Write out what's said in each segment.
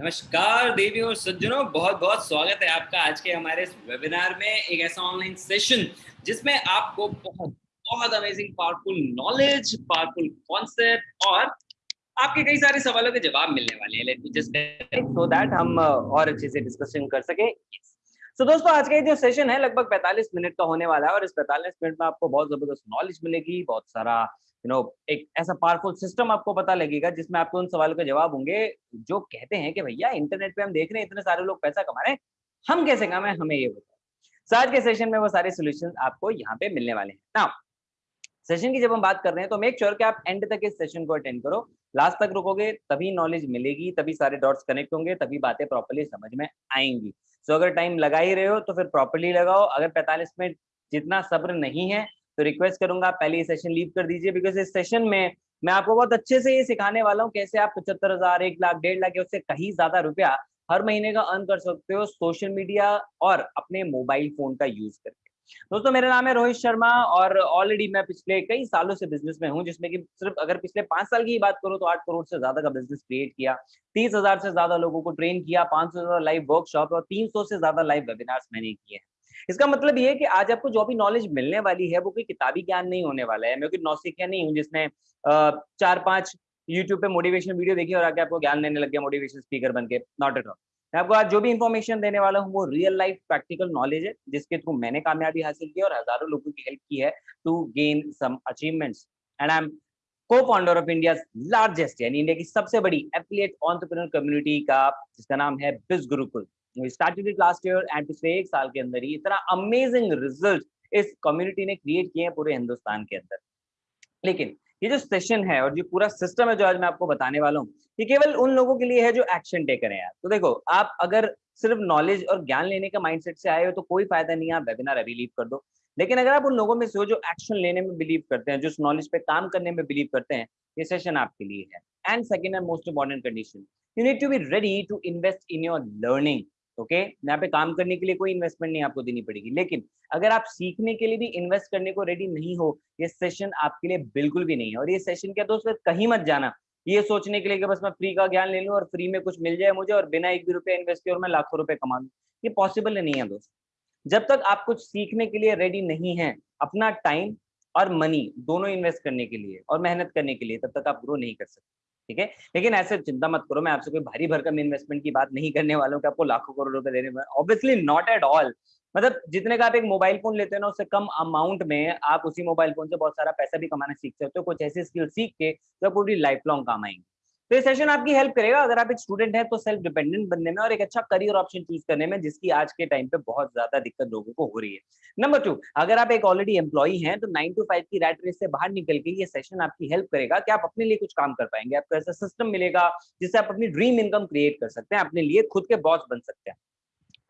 नमस्कार देवी और सज्जनों बहुत बहुत स्वागत है आपका आज के हमारे इस वेबिनार में एक ऐसा ऑनलाइन सेशन जिसमें आपको बहुत बहुत amazing powerful knowledge powerful concept और आपके कई सारे सवालों के जवाब मिलने वाले हैं। लेट जस्ट सो दैट हम और अच्छे से डिस्कशन कर सके। सो so, दोस्तों आज का जो सेशन है लगभग 45 मिनट का होने वाला है और इस 45 मिनट में आपको बहुत ज़बरदस्त नॉलेज मिलेगी बहुत सारा यू नो एक ऐसा पावरफुल सिस्टम आपको पता लगेगा जिसमें आपको उन सवालों के जवाब होंगे जो कहते हैं कि भैया इंटरनेट पे हम देख रहे हैं इतने सारे लोग पैसा कमा रहे हैं हम कैसे कमाए हमें ये बताओ। आज के सेशन में वो सारे सोल्यूशन आपको यहाँ पे मिलने वाले हैं। ना सेशन की जब हम बात कर रहे हैं तो मेक श्योर sure कि आप एंड तक इस सेशन को अटेंड करो। लास्ट तक रुकोगे तभी नॉलेज मिलेगी तभी सारे डॉट्स कनेक्ट होंगे तभी बातें प्रॉपरली समझ में आएँगी। सो so, अगर टाइम लगा ही रहे हो तो फिर प्रॉपरली लगाओ। अगर 45 मिनट जितना सब्र नहीं है तो रिक्वेस्ट करूँगा पहले ये सेशन लीव कर दीजिए बिकॉज़ इस सेशन में मैं आपको बहुत अच्छे से ये सिखाने वाला हूँ कैसे आप पचहत्तर हज़ार, एक लाख, डेढ़ लाख उससे कहीं ज़्यादा रुपया हर महीने का अर्न कर सकते हो सोशल मीडिया और अपने मोबाइल फ़ोन का यूज़ करके। दोस्तों, मेरा नाम है रोहित शर्मा और ऑलरेडी मैं पिछले कई सालों से बिज़नेस में हूँ, जिसमें कि सिर्फ़ अगर पिछले पाँच साल की बात करूँ तो आठ करोड़ से ज़्यादा का बिज़नेस क्रिएट किया, तीस हज़ार से ज़्यादा लोगों को ट्रेन किया, पाँच सौ ज़्यादा लाइव वर्कशॉप और तीन सौ से ज़्यादा लाइव वेबिनार्स मैंने किए हैं। इसका मतलब ये है कि आज आपको जो भी नॉलेज मिलने वाली है, वो कोई किताबी ज्ञान नहीं होने वाला है। मैं कोई नौसिखिया नहीं हूँ जिसने चार पाँच यूट्यूब पे मोटिवेशन वीडियो देखी और आके आपको ज्ञान देने लग गया मोटिवेशन स्पीकर बन के। नॉट एट ऑल मैं आपको आज जो भी इन्फॉर्मेशन देने वाला हूँ, वो रियल लाइफ प्रैक्टिकल नॉलेज है, जिसके थ्रू मैंने कामयाबी हासिल की और हज़ारों लोगों की हेल्प की है to gain some achievements and I am cofounder of India largest यानी इंडिया की सबसे बड़ी एफिलिएट ऑन्टरप्रेन्योर कम्युनिटी का, जिसका नाम है biz Gurukul started it last year and पिछले एक साल के अंदर ही इतना अमेजिंग रिज़ल्ट इस कम्युनिटी ने क्रिएट किए हैं पूरे हिंदुस्तान के अंदर। लेकिन ये जो सेशन है और जो पूरा सिस्टम है जो आज मैं आपको बताने वाला हूँ, ये केवल उन लोगों के लिए है जो एक्शन टेकर है यार। तो देखो, आप अगर सिर्फ़ नॉलेज और ज्ञान लेने का माइंडसेट से आए हो तो कोई फ़ायदा नहीं है, आप वेबिनार अभी लीव कर दो। लेकिन अगर आप उन लोगों में से हो जो एक्शन लेने में बिलीव करते हैं, जो उस नॉलेज पे काम करने में बिलीव करते हैं, ये सेशन आपके लिए है। And second and most important condition you need to be ready to invest in your learning okay? यहाँ पे काम करने के लिए कोई इन्वेस्टमेंट नहीं आपको देनी पड़ेगी। लेकिन अगर आप सीखने के लिए भी इन्वेस्ट करने को रेडी नहीं हो, ये सेशन आपके लिए बिल्कुल भी नहीं है। और ये सेशन क्या, दोस्त कहीं मत जाना। ये सोचने के लिए कि बस मैं फ्री का ज्ञान ले लूँ और फ्री में कुछ मिल जाए मुझे और बिना एक भी रुपया इन्वेस्ट किए और मैं लाखों रुपए कमा लूँ। ये पॉसिबल नहीं है, दोस्त। जब तक आप कुछ सीखने के लिए रेडी नहीं है, अपना टाइम और मनी दोनों इन्वेस्ट करने के लिए और मेहनत करने के लिए, तब तक आप ग्रो नहीं कर सकते। ठीक है? लेकिन ऐसे चिंता मत करो, मैं आपसे कोई भारी भरकम इन्वेस्टमेंट की बात नहीं करने वाला हूँ कि आपको लाखों करोड़ रुपए देने में ऑब्वियसली नॉट एट ऑल मतलब जितने का आप एक मोबाइल फ़ोन लेते हैं ना, उससे कम अमाउंट में आप उसी मोबाइल फ़ोन से बहुत सारा पैसा भी कमाना सीख सकते हो। कुछ ऐसी स्किल सीख के जो पूरी लाइफ लॉन्ग काम आएँगे। तो ये सेशन आपकी हेल्प करेगा। अगर आप एक स्टूडेंट हैं तो सेल्फ डिपेंडेंट बनने में और एक अच्छा करियर ऑप्शन चूज़ करने में, जिसकी आज के टाइम पे बहुत ज़्यादा दिक्कत लोगों को हो रही है। नंबर टू अगर आप एक ऑलरेडी एम्प्लॉई हैं तो नाइन टू फाइव की रैट रेस से बाहर निकल के ये सेशन आपकी हेल्प करेगा कि आप अपने लिए कुछ काम कर पाएँगे। आपको ऐसा सिस्टम मिलेगा जिससे आप अपनी ड्रीम इनकम क्रिएट कर सकते हैं, अपने लिए खुद के बॉस बन सकते हैं।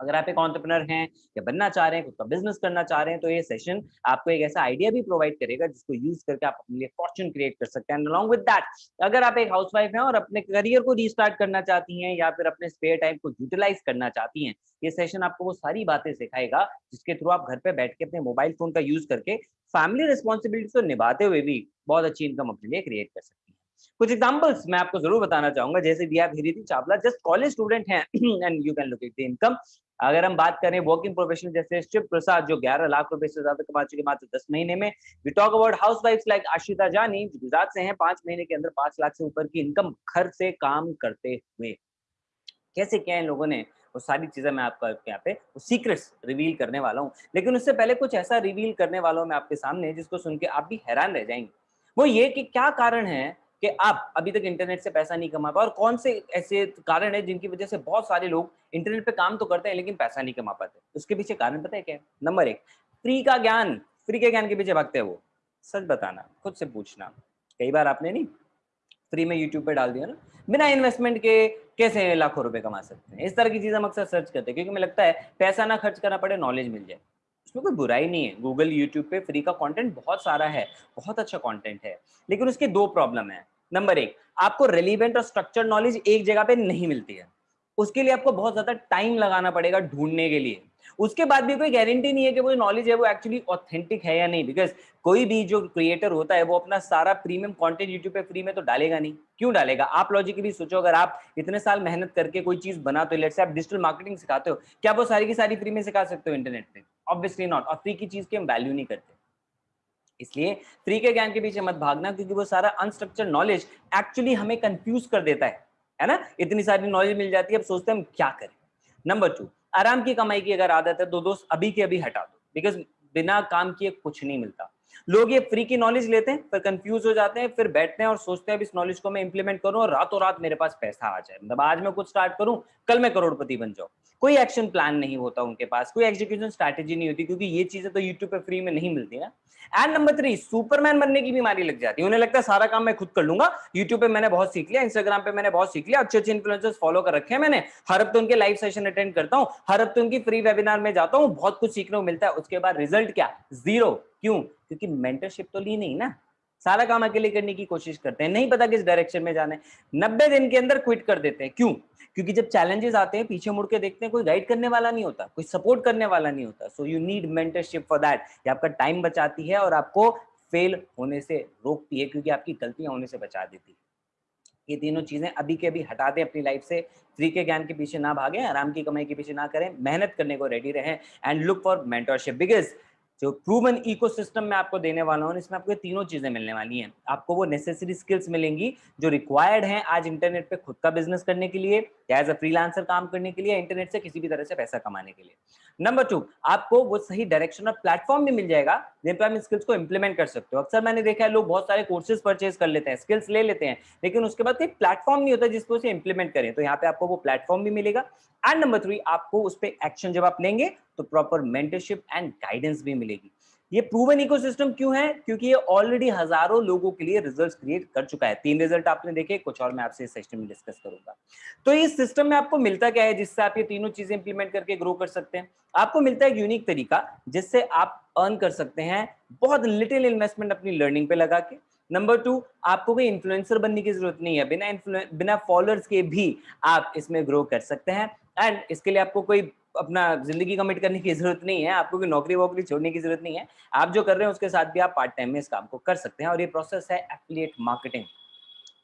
अगर आप एक ऑन्टरप्रनर हैं या बनना चाह रहे हैं, खुद का बिज़नेस करना चाह रहे हैं तो ये सेशन आपको एक ऐसा आइडिया भी प्रोवाइड करेगा जिसको यूज़ करके आप अपने लिए फॉर्चून क्रिएट कर सकते हैं। अलॉन्ग विद दैट अगर आप एक हाउसवाइफ हैं और अपने करियर को रीस्टार्ट करना चाहती हैं या फिर अपने स्पेयर टाइम को यूटिलाइज करना चाहती हैं, ये सेशन आपको वो सारी बातें सिखाएगा जिसके थ्रू आप घर पे बैठ के अपने मोबाइल फ़ोन का यूज़ करके फैमिली रिस्पॉन्सिबिलिटी को निभाते हुए भी बहुत अच्छी इनकम अपने लिए क्रिएट कर सकते हैं। कुछ एग्जांपल्स मैं आपको ज़रूर बताना चाहूँगा। जैसे हैव चावला जस्ट कॉलेज स्टूडेंट हैं and you can look at the income अगर हम बात करें वर्किंग प्रोफेशनल जैसे शिव प्रसाद, जो 11 लाख रुपए से ज़्यादा कमा चुके मात्र 10 महीने में we talk about housewife like Ashita Jani Gujarat से हैं, पाँच महीने के अंदर पाँच लाख से ऊपर की इनकम घर से काम करते हुए। कैसे क्या इन लोगों ने? वो सारी चीज़ें मैं आपका यहाँ पे, वो सीक्रेट्स रिवील करने वाला हूँ। लेकिन उससे पहले कुछ ऐसा रिवील करने वाला हूँ मैं आपके सामने, जिसको सुन के आप भी हैरान रह जाएँगे। वो ये कि क्या कारण है कि आप अभी तक इंटरनेट से पैसा नहीं कमा पाए और कौन से ऐसे कारण है जिनकी वजह से बहुत सारे लोग इंटरनेट पे काम तो करते हैं लेकिन पैसा नहीं कमा पाते? उसके पीछे कारण पता है क्या नंबर एक फ्री का ज्ञान फ्री के ज्ञान के पीछे भागते हैं वो। सच बताना, खुद से पूछना। कई बार आपने नहीं फ्री में यूट्यूब पे डाल दिया ना, बिना इन्वेस्टमेंट के कैसे लाखों रुपए कमा सकते हैं? इस तरह की चीज़ें हम अक्सर सर्च करते हैं, क्योंकि मुझे लगता है पैसा ना खर्च करना पड़े नॉलेज मिल जाए। उसमें कोई बुराई नहीं है। गूगल यूट्यूब पे फ्री का कंटेंट बहुत सारा है, बहुत अच्छा कंटेंट है। लेकिन उसके दो प्रॉब्लम है। नंबर एक, आपको रेलिवेंट और स्ट्रक्चर नॉलेज एक जगह पे नहीं मिलती है। उसके लिए आपको बहुत ज़्यादा टाइम लगाना पड़ेगा ढूँढने के लिए। उसके बाद भी कोई गारंटी नहीं है कि वो नॉलेज है वो एक्चुअली ऑथेंटिक है या नहीं बिकॉज़ कोई भी जो क्रिएटर होता है वो अपना सारा प्रीमियम कंटेंट यूट्यूब पे फ्री में तो डालेगा नहीं। क्यों डालेगा? आप लॉजिकली सोचो, अगर आप इतने साल मेहनत करके कोई चीज़ बनाते हो लेट से आप डिजिटल मार्केटिंग सिखाते हो, क्या वो सारी की सारी फ्री में सिखा सकते हो इंटरनेट पे? ऑब्वियसली नॉट और फ्री की चीज़ की हम वैल्यू नहीं करते। इसलिए फ्री के ज्ञान के पीछे मत भागना, क्योंकि वो सारा अनस्ट्रक्चर नॉलेज एक्चुअली हमें कंफ्यूज कर देता है है ना? इतनी सारी नॉलेज मिल जाती है, अब सोचते हैं हम क्या करें। नंबर टू आराम की कमाई की अगर आदत है तो दोस्त अभी के अभी हटा दो बिकॉज़ बिना काम किए कुछ नहीं मिलता। लोग ये फ्री की नॉलेज लेते हैं, फिर कंफ्यूज हो जाते हैं, फिर बैठते हैं और सोचते हैं, अब इस नॉलेज को मैं इंप्लीमेंट करूँ और रातों रात मेरे पास पैसा आ जाए। मतलब आज मैं कुछ स्टार्ट करूँ, कल मैं करोड़पति बन जाऊँ। कोई एक्शन प्लान नहीं होता उनके पास, कोई एग्जीक्यूशन स्ट्रैटेजी नहीं होती, क्योंकि ये चीज़ें तो यूट्यूब पे फ्री में नहीं मिलती ना। एंड नंबर थ्री सुपरमैन बनने की बीमारी लग जाती है। उन्हें लगता है सारा काम मैं खुद कर लूँगा। यूट्यूब पे मैंने बहुत सीख लिया इंस्टाग्राम पे मैंने बहुत सीख लिया, अच्छे अच्छे इन्फ्लुएंसर्स फॉलो कर रखे हैं मैंने। हर हफ़्ते उनके लाइव सेशन अटेंड करता हूँ, हर हफ़्ते उनकी फ्री वेबिनार में जाता हूँ, बहुत कुछ सीखने को मिलता है। उसके बाद रिज़ल्ट क्या? ज़ीरो क्यों? क्योंकि मेंटरशिप तो ली नहीं ना। सारा काम अकेले करने की कोशिश करते हैं। नहीं पता किस डायरेक्शन में जाना है। नब्बे दिन के अंदर क्विट कर देते हैं। क्यों? क्योंकि जब चैलेंजेस आते हैं, पीछे मुड़ के देखते हैं, कोई गाइड करने वाला नहीं होता, कोई सपोर्ट करने वाला नहीं होता। So you need mentorship for that ये आपका टाइम बचाती है और आपको फेल होने से रोकती है, क्योंकि आपकी गलतियाँ होने से बचा देती है। ये तीनों चीज़ें अभी के अभी हटा दें अपनी लाइफ से। फ्री के ज्ञान के पीछे ना भागें, आराम की कमाई के पीछे ना करें, मेहनत करने को रेडी रहें and look for mentorship because जो प्रूवन इकोसिस्टम में आपको देने वाला हूँ इसमें आपको तीनों चीज़ें मिलने वाली हैं। आपको वो नेसेसरी स्किल्स मिलेंगी जो रिक्वायर्ड हैं आज इंटरनेट पे खुद का बिज़नेस करने के लिए, या एज अ फ्रीलांसर काम करने के लिए इंटरनेट से किसी भी तरह से पैसा कमाने के लिए। नंबर टू आपको वो सही डायरेक्शन और प्लेटफॉर्म भी मिल जाएगा, जिन पर आप स्किल्स को इंप्लीमेंट कर सकते हो। अक्सर मैंने देखा है, लोग बहुत सारे कोर्सेज परचेज कर लेते हैं स्किल्स ले लेते हैं, लेकिन उसके बाद कोई प्लेटफॉर्म नहीं होता जिसको उसे इंप्लीमेंट करें। तो यहाँ पे आपको वो प्लेटफॉर्म भी मिलेगा। एंड नंबर थ्री आपको उस पर एक्शन जब आप लेंगे तो प्रॉपर मेंटरशिप एंड गाइडेंस भी मिलेगी। ये प्रूवन इकोसिस्टम क्यों है? क्योंकि ये ऑलरेडी हज़ारों लोगों के लिए रिजल्ट्स क्रिएट कर चुका है। तीन रिज़ल्ट आपने देखे, कुछ और मैं आपसे इस सेशन में डिस्कस करूँगा। तो इस सिस्टम में आपको मिलता क्या है, जिससे आप ये तीनों चीज़ें इंप्लीमेंट करके ग्रो कर सकते हैं? आपको मिलता है यूनिक तरीका, जिससे आप अर्न कर सकते हैं बहुत लिटिल इन्वेस्टमेंट अपनी लर्निंग पे लगा के। नंबर टू आपको कोई इन्फ्लुएंसर बनने की ज़रूरत नहीं है। बिना बिना फॉलोअर्स के भी आप इसमें ग्रो कर सकते हैं। एंड इसके लिए आपको कोई अपना ज़िंदगी कमिट करने की ज़रूरत नहीं है, आपको कोई नौकरी वोकरी छोड़ने की ज़रूरत नहीं है। आप जो कर रहे हैं उसके साथ भी आप पार्ट टाइम में इस काम को कर सकते हैं और ये प्रोसेस है एफिलिएट मार्केटिंग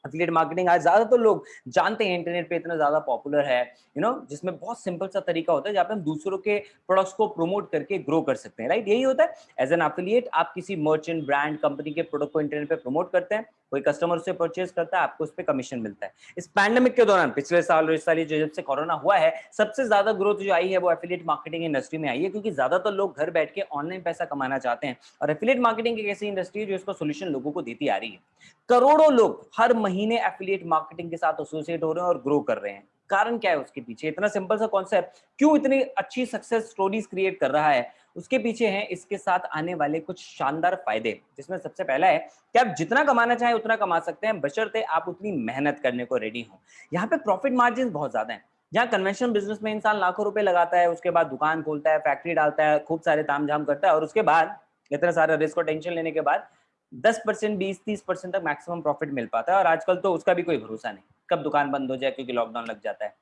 एफिलिएट मार्केटिंग आज ज़्यादातर लोग जानते हैं इंटरनेट पे इतना ज़्यादा पॉपुलर है यू नो जिसमें बहुत सिंपल सा तरीका होता है जहाँ पे हम दूसरों के प्रोडक्ट्स को प्रमोट करके ग्रो कर सकते हैं राइट यही होता है। एज एन एफिलिएट आप किसी मर्चेंट ब्रांड कंपनी के प्रोडक्ट को इंटरनेट पे प्रमोट करते हैं, कोई कस्टमर उसे परचेज करता है, आपको उस पर कमीशन मिलता है। इस पैंडेमिक के दौरान, पिछले साल और इस साल जो जब से कोरोना हुआ है, सबसे ज़्यादा ग्रोथ जो आई है वो एफिलिएट मार्केटिंग इंडस्ट्री में आई है, क्योंकि ज़्यादातर लोग घर बैठ के ऑनलाइन पैसा कमाना चाहते हैं और एफिलिएट मार्केटिंग एक ऐसी इंडस्ट्री है जो इसका सोल्यूशन लोगों को देती आ रही है। करोड़ों लोग हर महीने एफिलिएट मार्केटिंग के साथ एसोसिएट हो रहे हैं और ग्रो कर रहे हैं। कारण क्या है उसके पीछे? इतना सिंपल सा कॉन्सेप्ट क्यों इतनी अच्छी सक्सेस स्टोरीज क्रिएट कर रहा है? उसके पीछे है इसके साथ आने वाले कुछ शानदार फ़ायदे, जिसमें सबसे पहला है कि आप जितना कमाना चाहें उतना कमा सकते हैं। बशर्ते आप उतनी मेहनत करने को रेडी हो। यहाँ पे प्रॉफिट मार्जिन बहुत ज़्यादा है। जहाँ कन्वेंशनल बिज़नेस में इंसान लाखों रुपए लगाता है, उसके बाद दुकान खोलता है फैक्ट्री डालता है, खूब सारे ताम करता है और उसके बाद, इतना सारा रिस्क और टेंशन लेने के बाद दस परसेंट बीस तीस परसेंट तक मैक्सिमम प्रॉफिट मिल पाता है और आजकल तो उसका भी कोई भरोसा नहीं। कब दुकान बंद हो जाए क्योंकि लॉकडाउन लग जाता है।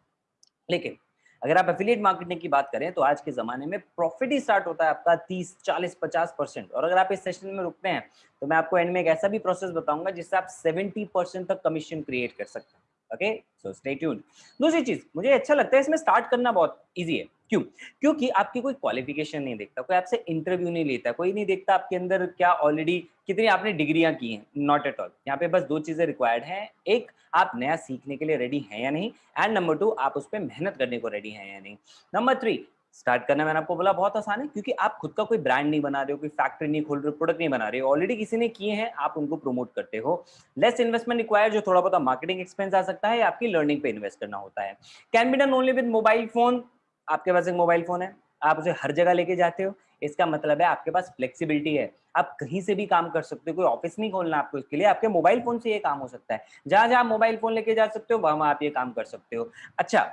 लेकिन अगर आप एफिलिएट मार्केटिंग की बात करें तो आज के जमाने में प्रॉफिट ही स्टार्ट होता है आपका 30, 40, 50 परसेंट और अगर आप इस सेशन में रुकते हैं तो मैं आपको एंड में एक ऐसा भी प्रोसेस बताऊँगा जिससे आप 70 परसेंट तक कमीशन क्रिएट कर सकते हैं। ओके सो स्टे ट्यून्ड दूसरी चीज़, मुझे अच्छा लगता है इसमें स्टार्ट करना बहुत इजी है। क्यों? क्योंकि आपकी कोई क्वालिफिकेशन नहीं देखता, कोई आपसे इंटरव्यू नहीं लेता, कोई नहीं देखता आपके अंदर क्या ऑलरेडी कितनी आपने डिग्रियाँ की हैं। नॉट एट ऑल यहाँ पे बस दो चीज़ें रिक्वायर्ड हैं। एक, आप नया सीखने के लिए रेडी हैं या नहीं? एंड नंबर टू आप उस पर मेहनत करने को रेडी हैं या नहीं? नंबर थ्री स्टार्ट करना मैंने आपको बोला, बहुत आसान है, क्योंकि आप खुद का कोई ब्रांड नहीं बना रहे हो, कोई फैक्ट्री नहीं खोल रहे हो प्रोडक्ट नहीं बना रहे हो। ऑलरेडी किसी ने किए हैं, आप उनको प्रमोट करते हो। लेस इन्वेस्टमेंट रिक्वायर जो थोड़ा बहुत मार्केटिंग एक्सपेंस आ सकता है आपकी लर्निंग पे इन्वेस्ट करना होता है। Can be done only with mobile phone आपके पास एक मोबाइल फ़ोन है, आप उसे हर जगह लेके जाते हो। इसका मतलब है आपके पास फ्लेक्सिबिलिटी है। आप कहीं से भी काम कर सकते हो, कोई ऑफ़िस नहीं खोलना आपको इसके लिए, आपके मोबाइल फ़ोन से ये काम हो सकता है। जहाँ जहाँ मोबाइल फ़ोन लेके जा सकते हो वहाँ आप ये काम कर सकते हो। अच्छा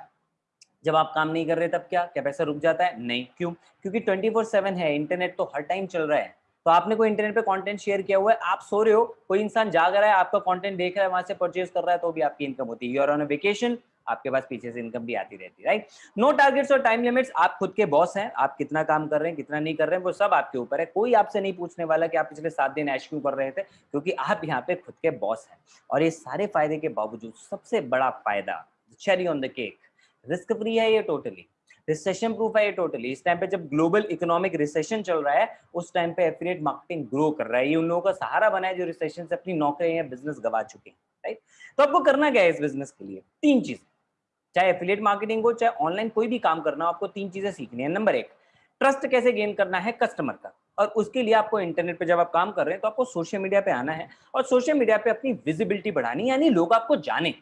जब आप काम नहीं कर रहे, तब क्या? क्या पैसा रुक जाता है? नहीं। क्यों? क्योंकि ट्वेंटी फोर सेवन है, इंटरनेट तो हर टाइम चल रहा है। तो आपने कोई इंटरनेट पे कंटेंट शेयर किया हुआ है? आप सो रहे हो, कोई इंसान जाग रहा है, आपका कंटेंट देख रहा है, वहाँ से परचेज कर रहा है तो भी आपकी इनकम होती है। यूर ऑन वेकेशन आपके पास पीछे से इनकम भी आती रहती है राइट नो टारगेट्स और टाइम लिमिट्स आप खुद के बॉस हैं, आप कितना काम कर रहे हैं, कितना नहीं कर रहे हैं, वो सब आपके ऊपर है। कोई आपसे नहीं पूछने वाला कि आप पिछले सात दिन ऐश क्यों कर रहे थे, क्योंकि आप यहाँ पे खुद के बॉस हैं। और ये सारे फ़ायदे के बावजूद सबसे बड़ा फ़ायदा cherry on the cake risk free है ये टोटली रिसेशन प्रूफ है ये टोटली इस टाइम पे जब ग्लोबल इकोनॉमिक रिसेशन चल रहा है, उस टाइम पे एफिलिएट मार्केटिंग ग्रो कर रहा है. ये उन लोगों का सहारा बना है जो रिसेशन से अपनी नौकरी या बिज़नेस गवा चुके हैं राइट तो आपको करना क्या है इस बिज़नेस के लिए? तीन चीज़ें. चाहे एफिलिएट मार्केटिंग हो, चाहे ऑनलाइन कोई भी काम करना हो, आपको तीन चीज़ें सीखनी है. नंबर एक ट्रस्ट कैसे गेन करना है कस्टमर का? और उसके लिए आपको इंटरनेट पे जब आप काम कर रहे हैं तो आपको सोशल मीडिया पे आना है. और सोशल मीडिया पे अपनी विजिबिलिटी बढ़ानी यानी लोग आपको जाने.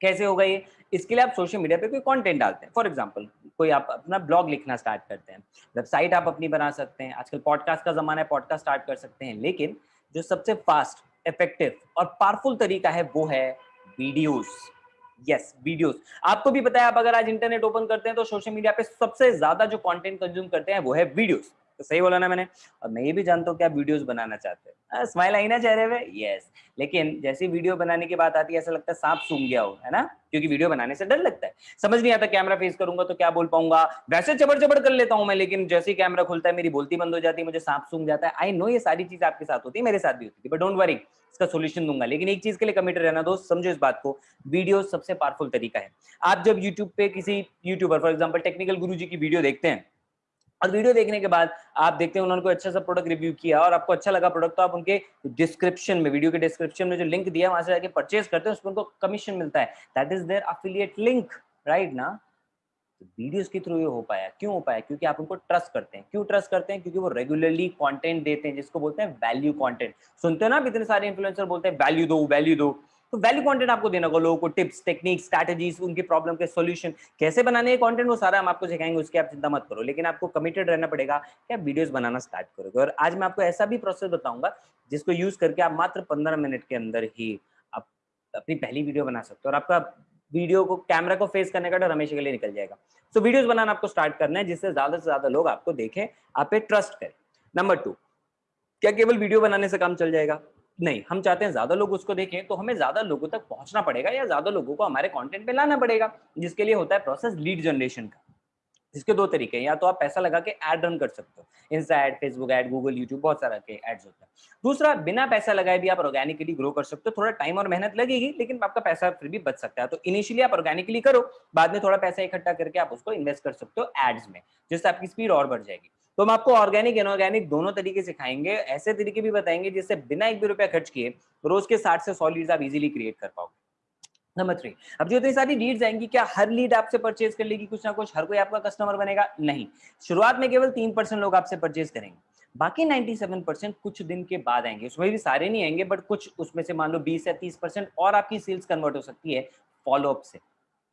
कैसे होगा ये इसके लिए आप सोशल मीडिया पे कोई कंटेंट डालते हैं। फॉर एग्जांपल कोई आप अपना ब्लॉग लिखना स्टार्ट करते हैं। वेबसाइट आप अपनी बना सकते हैं। आजकल पॉडकास्ट का जमाना है पॉडकास्ट स्टार्ट कर सकते हैं। लेकिन जो सबसे फास्ट इफ़ेक्टिव और पावरफुल तरीका है, वो है वीडियोस यस वीडियोस आपको भी पता है, आप अगर आज इंटरनेट ओपन करते हैं तो सोशल मीडिया पे सबसे ज़्यादा जो कंटेंट कंज्यूम करते हैं, वो है वीडियोस तो सही बोला ना मैंने। और मैं ये भी जानता हूँ क्या वीडियोस बनाना चाहते हैं। स्माइल आई ना चेहरे पे? यस लेकिन जैसी वीडियो बनाने की बात आती है, ऐसा लगता है सांप सूंघ गया हो, है ना? क्योंकि वीडियो बनाने से डर लगता है। समझ नहीं आता कैमरा फेस करूँगा तो क्या बोल पाऊँगा? वैसे चबड़ चबड़ कर लेता हूँ मैं, लेकिन जैसे ही कैमरा खुलता है, मेरी बोलती बंद हो जाती है, मुझे सांप सूंघ जाता है। आई नो ये सारी चीज़ आपके साथ होती है, मेरे साथ भी होती है बट डोंट वरी इसका सोल्यूशन दूँगा। लेकिन एक चीज़ के लिए कमिटेड रहना दोस्त, समझो इस बात को वीडियो सबसे पावरफुल तरीका है। आप जब यूट्यूब पे किसी यूट्यूबर फॉर एग्ज़ाम्पल टेक्निकल गुरु की वीडियो देखते हैं और वीडियो देखने के बाद आप देखते हैं उन्होंने अच्छा सा प्रोडक्ट रिव्यू किया और आपको अच्छा लगा प्रोडक्ट तो आप उनके डिस्क्रिप्शन में वीडियो के डिस्क्रिप्शन में जो लिंक दिया, वहाँ से जाके परचेज करते हैं, उसमें उनको कमीशन मिलता है। That is their affiliate link right ना? तो वीडियोस के थ्रू ये हो पाया। क्यों हो पाया? क्योंकि आप उनको ट्रस्ट करते हैं। क्यों ट्रस्ट करते हैं? क्योंकि वो रेगुलरली कंटेंट देते हैं, जिसको बोलते हैं वैल्यू कंटेंट सुनते हो ना इतने सारे इन्फ्लुएंसर बोलते हैं वैल्यू दो वैल्यू दो। तो वैल्यू कंटेंट आपको देना होगा लोगों को टिप्स टेक्निक स्ट्रैटेजीज उनके प्रॉब्लम के सॉल्यूशन कैसे बनाने हैं कंटेंट वो सारा हम आपको सिखाएँगे उसकी आप चिंता मत करो। लेकिन आपको कमिटेड रहना पड़ेगा कि आप वीडियोस बनाना स्टार्ट करोगे। और आज मैं आपको ऐसा भी प्रोसेस बताऊँगा जिसको यूज़ करके आप मात्र पंद्रह मिनट के अंदर ही आप अपनी पहली वीडियो बना सकते हो। और आपका वीडियो को कैमरा को फेस करने का डर हमेशा के लिए निकल जाएगा। सो so, वीडियोस बनाना आपको स्टार्ट करना है जिससे ज़्यादा से ज़्यादा लोग आपको देखें आप पे ट्रस्ट करें। नंबर टू क्या केवल वीडियो बनाने से काम चल जाएगा? नहीं, हम चाहते हैं ज़्यादा लोग उसको देखें तो हमें ज़्यादा लोगों तक पहुँचना पड़ेगा या ज़्यादा लोगों को हमारे कंटेंट पे लाना पड़ेगा, जिसके लिए होता है प्रोसेस लीड जनरेशन का। इसके दो तरीके हैं, या तो आप पैसा लगा के एड रन कर सकते हो insta ad Facebook ad Google YouTube बहुत सारा के एड्स होते हैं। दूसरा, बिना पैसा लगाए भी आप ऑर्गेनिकली ग्रो कर सकते हो, थोड़ा टाइम और मेहनत लगेगी, लेकिन आपका पैसा फिर भी बच सकता है। तो इनिशियली आप ऑर्गेनिकली करो, बाद में थोड़ा पैसा इकट्ठा करके आप उसको इन्वेस्ट कर सकते हो एड्स में, जिससे आपकी स्पीड और बढ़ जाएगी। तो हम आपको ऑर्गेनिक इनऑर्गेनिक दोनों तरीके सिखाएँगे। ऐसे तरीके भी बताएँगे जिससे बिना एक भी रुपया खर्च किए रोज के साठ से सौ लीड्स आप इजीली क्रिएट कर पाओगे। नंबर थ्री अब जो, इतनी सारी लीड्स आएँगी, क्या हर लीड आपसे परचेज कर लेगी कुछ ना कुछ? हर कोई आपका कस्टमर बनेगा? नहीं। शुरुआत में केवल तीन परसेंट लोग आपसे परचेज करेंगे। बाकी 97 परसेंट कुछ दिन के बाद आएँगे। उसमें भी सारे नहीं आएँगे बट कुछ उसमें से मान लो 20 या 30 परसेंट और आपकी सेल्स कन्वर्ट हो सकती है फॉलोअप से।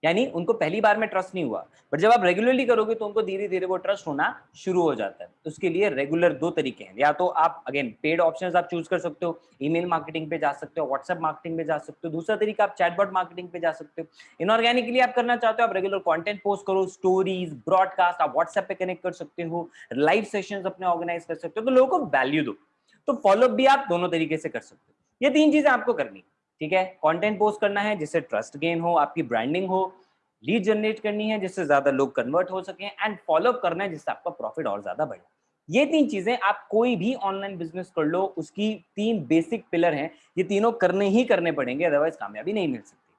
यानी उनको पहली बार में ट्रस्ट नहीं हुआ। बट जब आप रेगुलरली करोगे तो उनको धीरे धीरे वो ट्रस्ट होना शुरू हो जाता है। तो उसके लिए रेगुलर दो तरीके हैं। या तो आप अगेन पेड ऑप्शंस आप चूज़ कर सकते हो ईमेल मार्केटिंग पे जा सकते हो व्हाट्सएप मार्केटिंग पे जा सकते हो। दूसरा तरीका, आप चैटबॉट मार्केटिंग पे जा सकते हो। इनऑर्गेनिकली आप करना चाहते हो, आप रेगुलर कॉन्टेंट पोस्ट करो स्टोरीज ब्रॉडकास्ट आप व्हाट्सएप पे कनेक्ट कर सकते हो लाइव सेशन अपने ऑर्गेनाइज कर सकते हो। तो लोगों को वैल्यू दो। तो फॉलोअप भी आप दोनों तरीके से कर सकते हो। ये तीन चीज़ें आपको करनी ठीक है? कंटेंट पोस्ट करना है जिससे ट्रस्ट गेन हो, आपकी ब्रांडिंग हो लीड जनरेट करनी है जिससे ज़्यादा लोग कन्वर्ट हो सके एंड फॉलोअप करना है जिससे आपका प्रॉफिट और ज़्यादा बढ़े। ये तीन चीज़ें आप कोई भी ऑनलाइन बिज़नेस कर लो, उसकी तीन बेसिक पिलर हैं। ये तीनों करने ही करने पड़ेंगे अदरवाइज़ कामयाबी नहीं मिल सकती।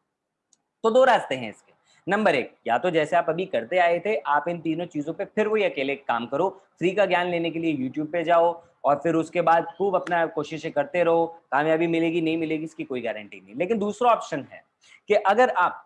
तो दो रास्ते हैं इसके। नंबर एक, या तो जैसे आप अभी करते आए थे, आप इन तीनों चीज़ों पे फिर वही अकेले काम करो। फ्री का ज्ञान लेने के लिए यूट्यूब पे जाओ और फिर उसके बाद खूब अपना कोशिशें करते रहो। कामयाबी मिलेगी, नहीं मिलेगी, इसकी कोई गारंटी नहीं। लेकिन दूसरा ऑप्शन है कि अगर आप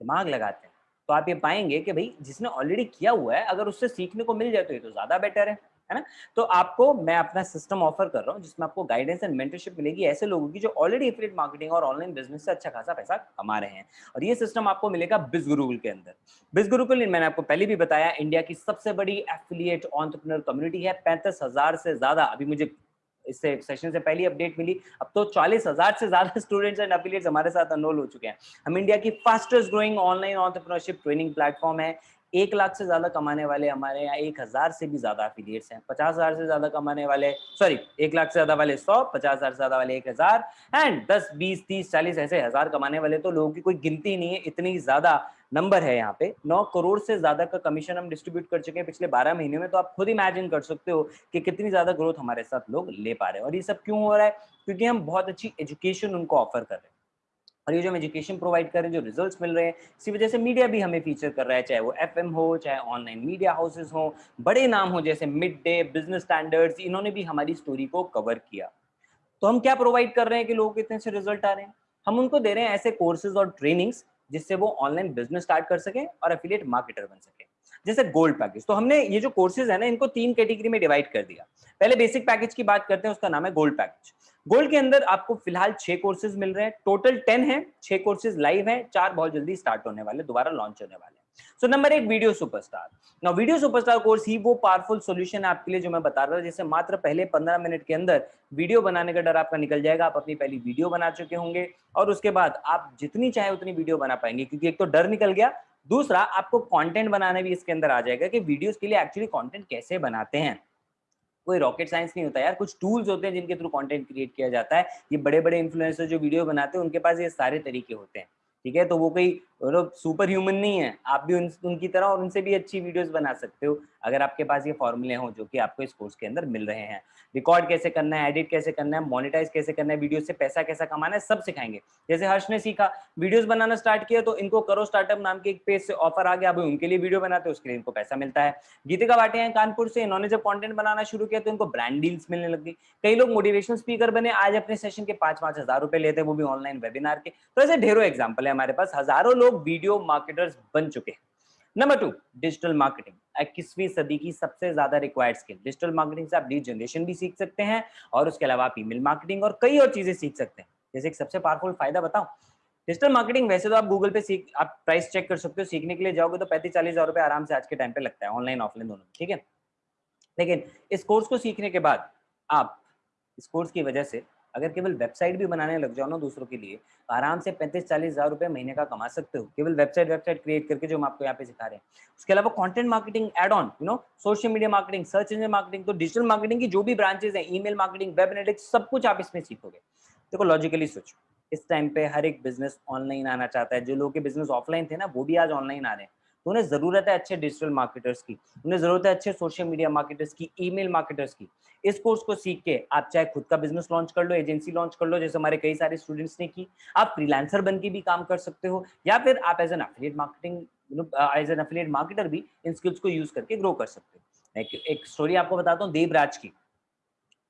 दिमाग लगाते हैं तो आप ये पाएँगे कि भाई, जिसने ऑलरेडी किया हुआ है, अगर उससे सीखने को मिल जाए तो ये तो ज़्यादा बेटर है। है ना? तो आपको, मैं अपना सिस्टम ऑफ़र कर रहा हूँ, जिसमें आपको गाइडेंस एंड मेंटरशिप मिलेगी ऐसे लोगों की जो ऑलरेडी एफिलिएट मार्केटिंग और ऑनलाइन बिज़नेस से अच्छा खासा पैसा कमा रहे हैं। और ये सिस्टम आपको मिलेगा बिज गुरुकुल के अंदर। बिज गुरुकुल मैंने आपको पहले भी बताया इंडिया की सबसे बड़ी एफिलिएट ऑन्टरप्रनर कम्युनिटी है। पैंतीस हज़ार से ज़्यादा अभी मुझे इससे सेशन से पहली अपडेट मिली। अब तो चालीस हज़ार से ज़्यादा स्टूडेंट्स एंड अफिलियट्स हमारे साथ अनरोल हो चुके हैं। हम इंडिया की fastest growing online entrepreneurship training platform है। एक लाख से ज़्यादा कमाने वाले हमारे यहाँ एक हज़ार से भी ज़्यादा एफिलिएट्स हैं। पचास हज़ार से ज़्यादा कमाने वाले सॉरी एक लाख से ज़्यादा वाले सौ, पचास हज़ार से ज़्यादा वाले एक हज़ार एंड दस, बीस, तीस, चालीस ऐसे हज़ार कमाने वाले तो लोगों की कोई गिनती नहीं है, इतनी ज़्यादा नंबर है यहाँ पे। नौ करोड़ से ज़्यादा का कमीशन हम डिस्ट्रीब्यूट कर चुके हैं। पिछले बारह महीने में तो आप खुद इमेजिन कर सकते हो कि कितनी ज़्यादा ग्रोथ हमारे साथ लोग ले पा रहे हैं। और ये सब क्यों हो रहा है? क्योंकि हम बहुत अच्छी एजुकेशन उनको ऑफ़र कर रहे हैं। और ये जो हम एजुकेशन प्रोवाइड कर रहे हैं, जो रिजल्ट्स मिल रहे हैं, इसी वजह से मीडिया भी हमें फीचर कर रहा है, चाहे वो एफएम हो, चाहे ऑनलाइन मीडिया हाउसेज हो, बड़े नाम हो, जैसे मिड डे बिज़नेस स्टैंडर्ड्स इन्होंने भी हमारी स्टोरी को कवर किया। तो हम क्या प्रोवाइड कर रहे हैं कि लोगों के इतने से रिज़ल्ट आ रहे हैं? हम उनको दे रहे हैं ऐसे कोर्सेज और ट्रेनिंग्स जिससे वो ऑनलाइन बिज़नेस स्टार्ट कर सकें और एफिलिएट मार्केटर बन सके। जैसे गोल्ड पैकेज तो हमने ये जो कोर्सेज है ना, इनको तीन कैटेगरी में डिवाइड कर दिया। पहले बेसिक पैकेज की बात करते हैं, उसका नाम है गोल्ड पैकेज गोल्ड के अंदर आपको फ़िलहाल छह कोर्सेज मिल रहे हैं। टोटल टेन है, छह कोर्सेज लाइव है, चार बहुत जल्दी स्टार्ट होने वाले, दोबारा लॉन्च होने वाले सो नंबर एक वीडियो सुपरस्टार ना वीडियो सुपरस्टार कोर्स ही वो पावरफुल सॉल्यूशन है आपके लिए जो मैं बता रहा हूँ जैसे मात्र पहले पंद्रह मिनट के अंदर वीडियो बनाने का डर आपका निकल जाएगा। आप अपनी पहली वीडियो बना चुके होंगे और उसके बाद आप जितनी चाहे उतनी वीडियो बना पाएँगे, क्योंकि एक तो डर निकल गया दूसरा, आपको कंटेंट बनाने भी इसके अंदर आ जाएगा कि वीडियोस के लिए एक्चुअली कंटेंट कैसे बनाते हैं। कोई रॉकेट साइंस नहीं होता यार, कुछ टूल्स होते हैं जिनके थ्रू कंटेंट क्रिएट किया जाता है। ये बड़े बड़े इन्फ्लुएंसर जो वीडियो बनाते हैं, उनके पास ये सारे तरीके होते हैं। ठीक है? तो वो कोई मतलब सुपर ह्यूमन नहीं है। आप भी उन, उनकी तरह और उनसे भी अच्छी वीडियोस बना सकते हो अगर आपके पास ये फॉर्मूले हो जो कि आपको इस कोर्स के अंदर मिल रहे हैं। रिकॉर्ड कैसे करना है एडिट कैसे करना है मोनिटाइज कैसे करना है वीडियो से पैसा कैसा कमाना है सब सिखाएँगे। जैसे हर्ष ने सीखा वीडियोस बनाना स्टार्ट किया तो इनको करो स्टार्टअप नाम के एक पेज से ऑफ़र आ गया अभी उनके लिए वीडियो बनाते उसके लिए इनको पैसा मिलता है। गीतिका भाटिया हैं कानपुर से इन्होंने जब कॉन्टेंट बनाना शुरू किया तो इनको ब्रांड डील्स मिलने लग गई। कई लोग मोटिवेशन स्पीकर बने आज अपने सेशन के पाँच पाँच हज़ार रुपए लेते हैं वो भी ऑनलाइन वेबिनार के। तो ऐसे ढेरों एग्ज़ाम्पल है हमारे पास हज़ारों लोग वीडियो मार्केटर्स बन चुके हैं। नंबर टू डिजिटल मार्केटिंग इक्कीसवीं सदी की सबसे ज़्यादा रिक्वायर्ड स्किल डिजिटल मार्केटिंग से आप लीड जनरेशन भी सीख सकते हैं और उसके अलावा आप ईमेल मार्केटिंग और कई और चीज़ें सीख सकते हैं। जैसे एक सबसे पावरफुल फ़ायदा बताओ डिजिटल मार्केटिंग वैसे तो आप गूगल पे सीख, आप प्राइस चेक कर सकते हो, सीखने के लिए जाओगे तो पैंतीस चालीस हज़ार रुपए आराम से आज के टाइम पे लगता है ऑनलाइन ऑफलाइन दोनों ठीक है? लेकिन इस कोर्स को सीखने के बाद आप, इस कोर्स की वजह से अगर केवल वेबसाइट भी बनाने लग जाओ ना दूसरों के लिए तो आराम से पैंतीस चालीस हज़ार रुपए महीने का कमा सकते हो। केवल वेबसाइट वेबसाइट क्रिएट करके जो हम आपको यहाँ पे सिखा रहे हैं। उसके अलावा content marketing ad on you know social media marketing search engine marketing तो डिजिटल मार्केटिंग की जो भी ब्रांचेज है ईमेल मार्केटिंग वेब एनालिटिक्स सब कुछ आप इसमें सीखोगे। देखो लॉजिकली सोचो, इस टाइम पे हर एक बिज़नेस ऑनलाइन आना चाहता है। जो लोग के बिज़नेस ऑफलाइन थे ना, वो भी आज ऑनलाइन आ रहे हैं। तो उन्हें ज़रूरत है अच्छे डिजिटल मार्केटर्स की उन्हें ज़रूरत है अच्छे सोशल मीडिया मार्केटर्स की ईमेल मार्केटर्स की। इस कोर्स को सीख के आप चाहे खुद का बिज़नेस लॉन्च कर लो एजेंसी लॉन्च कर लो जैसे हमारे कई सारे स्टूडेंट्स ने की आप फ्रीलांसर बन के भी काम कर सकते हो या फिर आप as an affiliate marketing as an affiliate marketer भी इन स्किल्स को यूज़ करके ग्रो कर सकते हो। एक, एक स्टोरी आपको बताता हूँ देवराज की।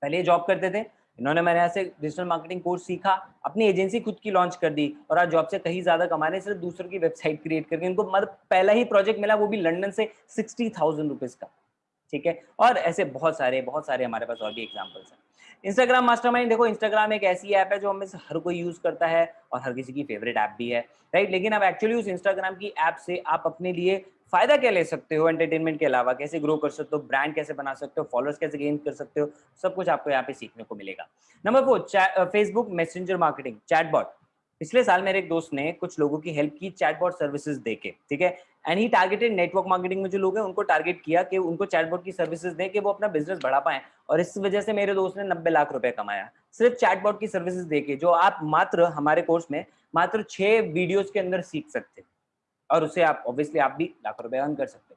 पहले जॉब करते थे इन्होंने मैंने यहाँ से डिजिटल मार्केटिंग कोर्स सीखा, अपनी एजेंसी खुद की लॉन्च कर दी और आज जॉब से कहीं ज़्यादा कमा रहे सिर्फ़ दूसरों की वेबसाइट क्रिएट करके इनको मतलब पहला ही प्रोजेक्ट मिला वो भी लंडन से सिक्सटी थाउज़ेंड रुपीज़ का, ठीक है? और ऐसे बहुत सारे बहुत सारे हमारे पास और भी एग्जाम्पल्स हैं। इंस्टाग्राम मास्टरमाइंड देखो इंस्टाग्राम एक ऐसी ऐप है जो हमें हर कोई यूज़ करता है और हर किसी की फेवरेट ऐप भी है राइट लेकिन अब एक्चुअली उस इंस्टाग्राम की ऐप से आप अपने लिए फ़ायदा क्या ले सकते हो एंटरटेनमेंट के अलावा? कैसे ग्रो कर सकते हो? ब्रांड कैसे बना सकते हो? फॉलोअर्स कैसे गेन कर सकते हो? सब कुछ आपको यहाँ पे सीखने को मिलेगा। Number four Facebook Messenger marketing chatbot पिछले साल मेरे एक दोस्त ने कुछ लोगों की हेल्प की चैटबॉट सर्विसेज़ देके, ठीक है? एंड ही टारगेटेड नेटवर्क मार्केटिंग में जो लोग हैं, उनको टारगेट किया कि उनको चैटबॉट की सर्विसेज़ दें कि वो अपना बिज़नेस बढ़ा पाए। और इस वजह से मेरे दोस्त ने नब्बे लाख रुपए कमाया। सिर्फ़ चैटबॉट की सर्विसेज़ देके, जो आप मात्र, हमारे कोर्स में मात्र छह वीडियोज़ के अंदर सीख सकते और उसे आप ऑब्वियसली आप भी लाख रुपए अर्न कर सकते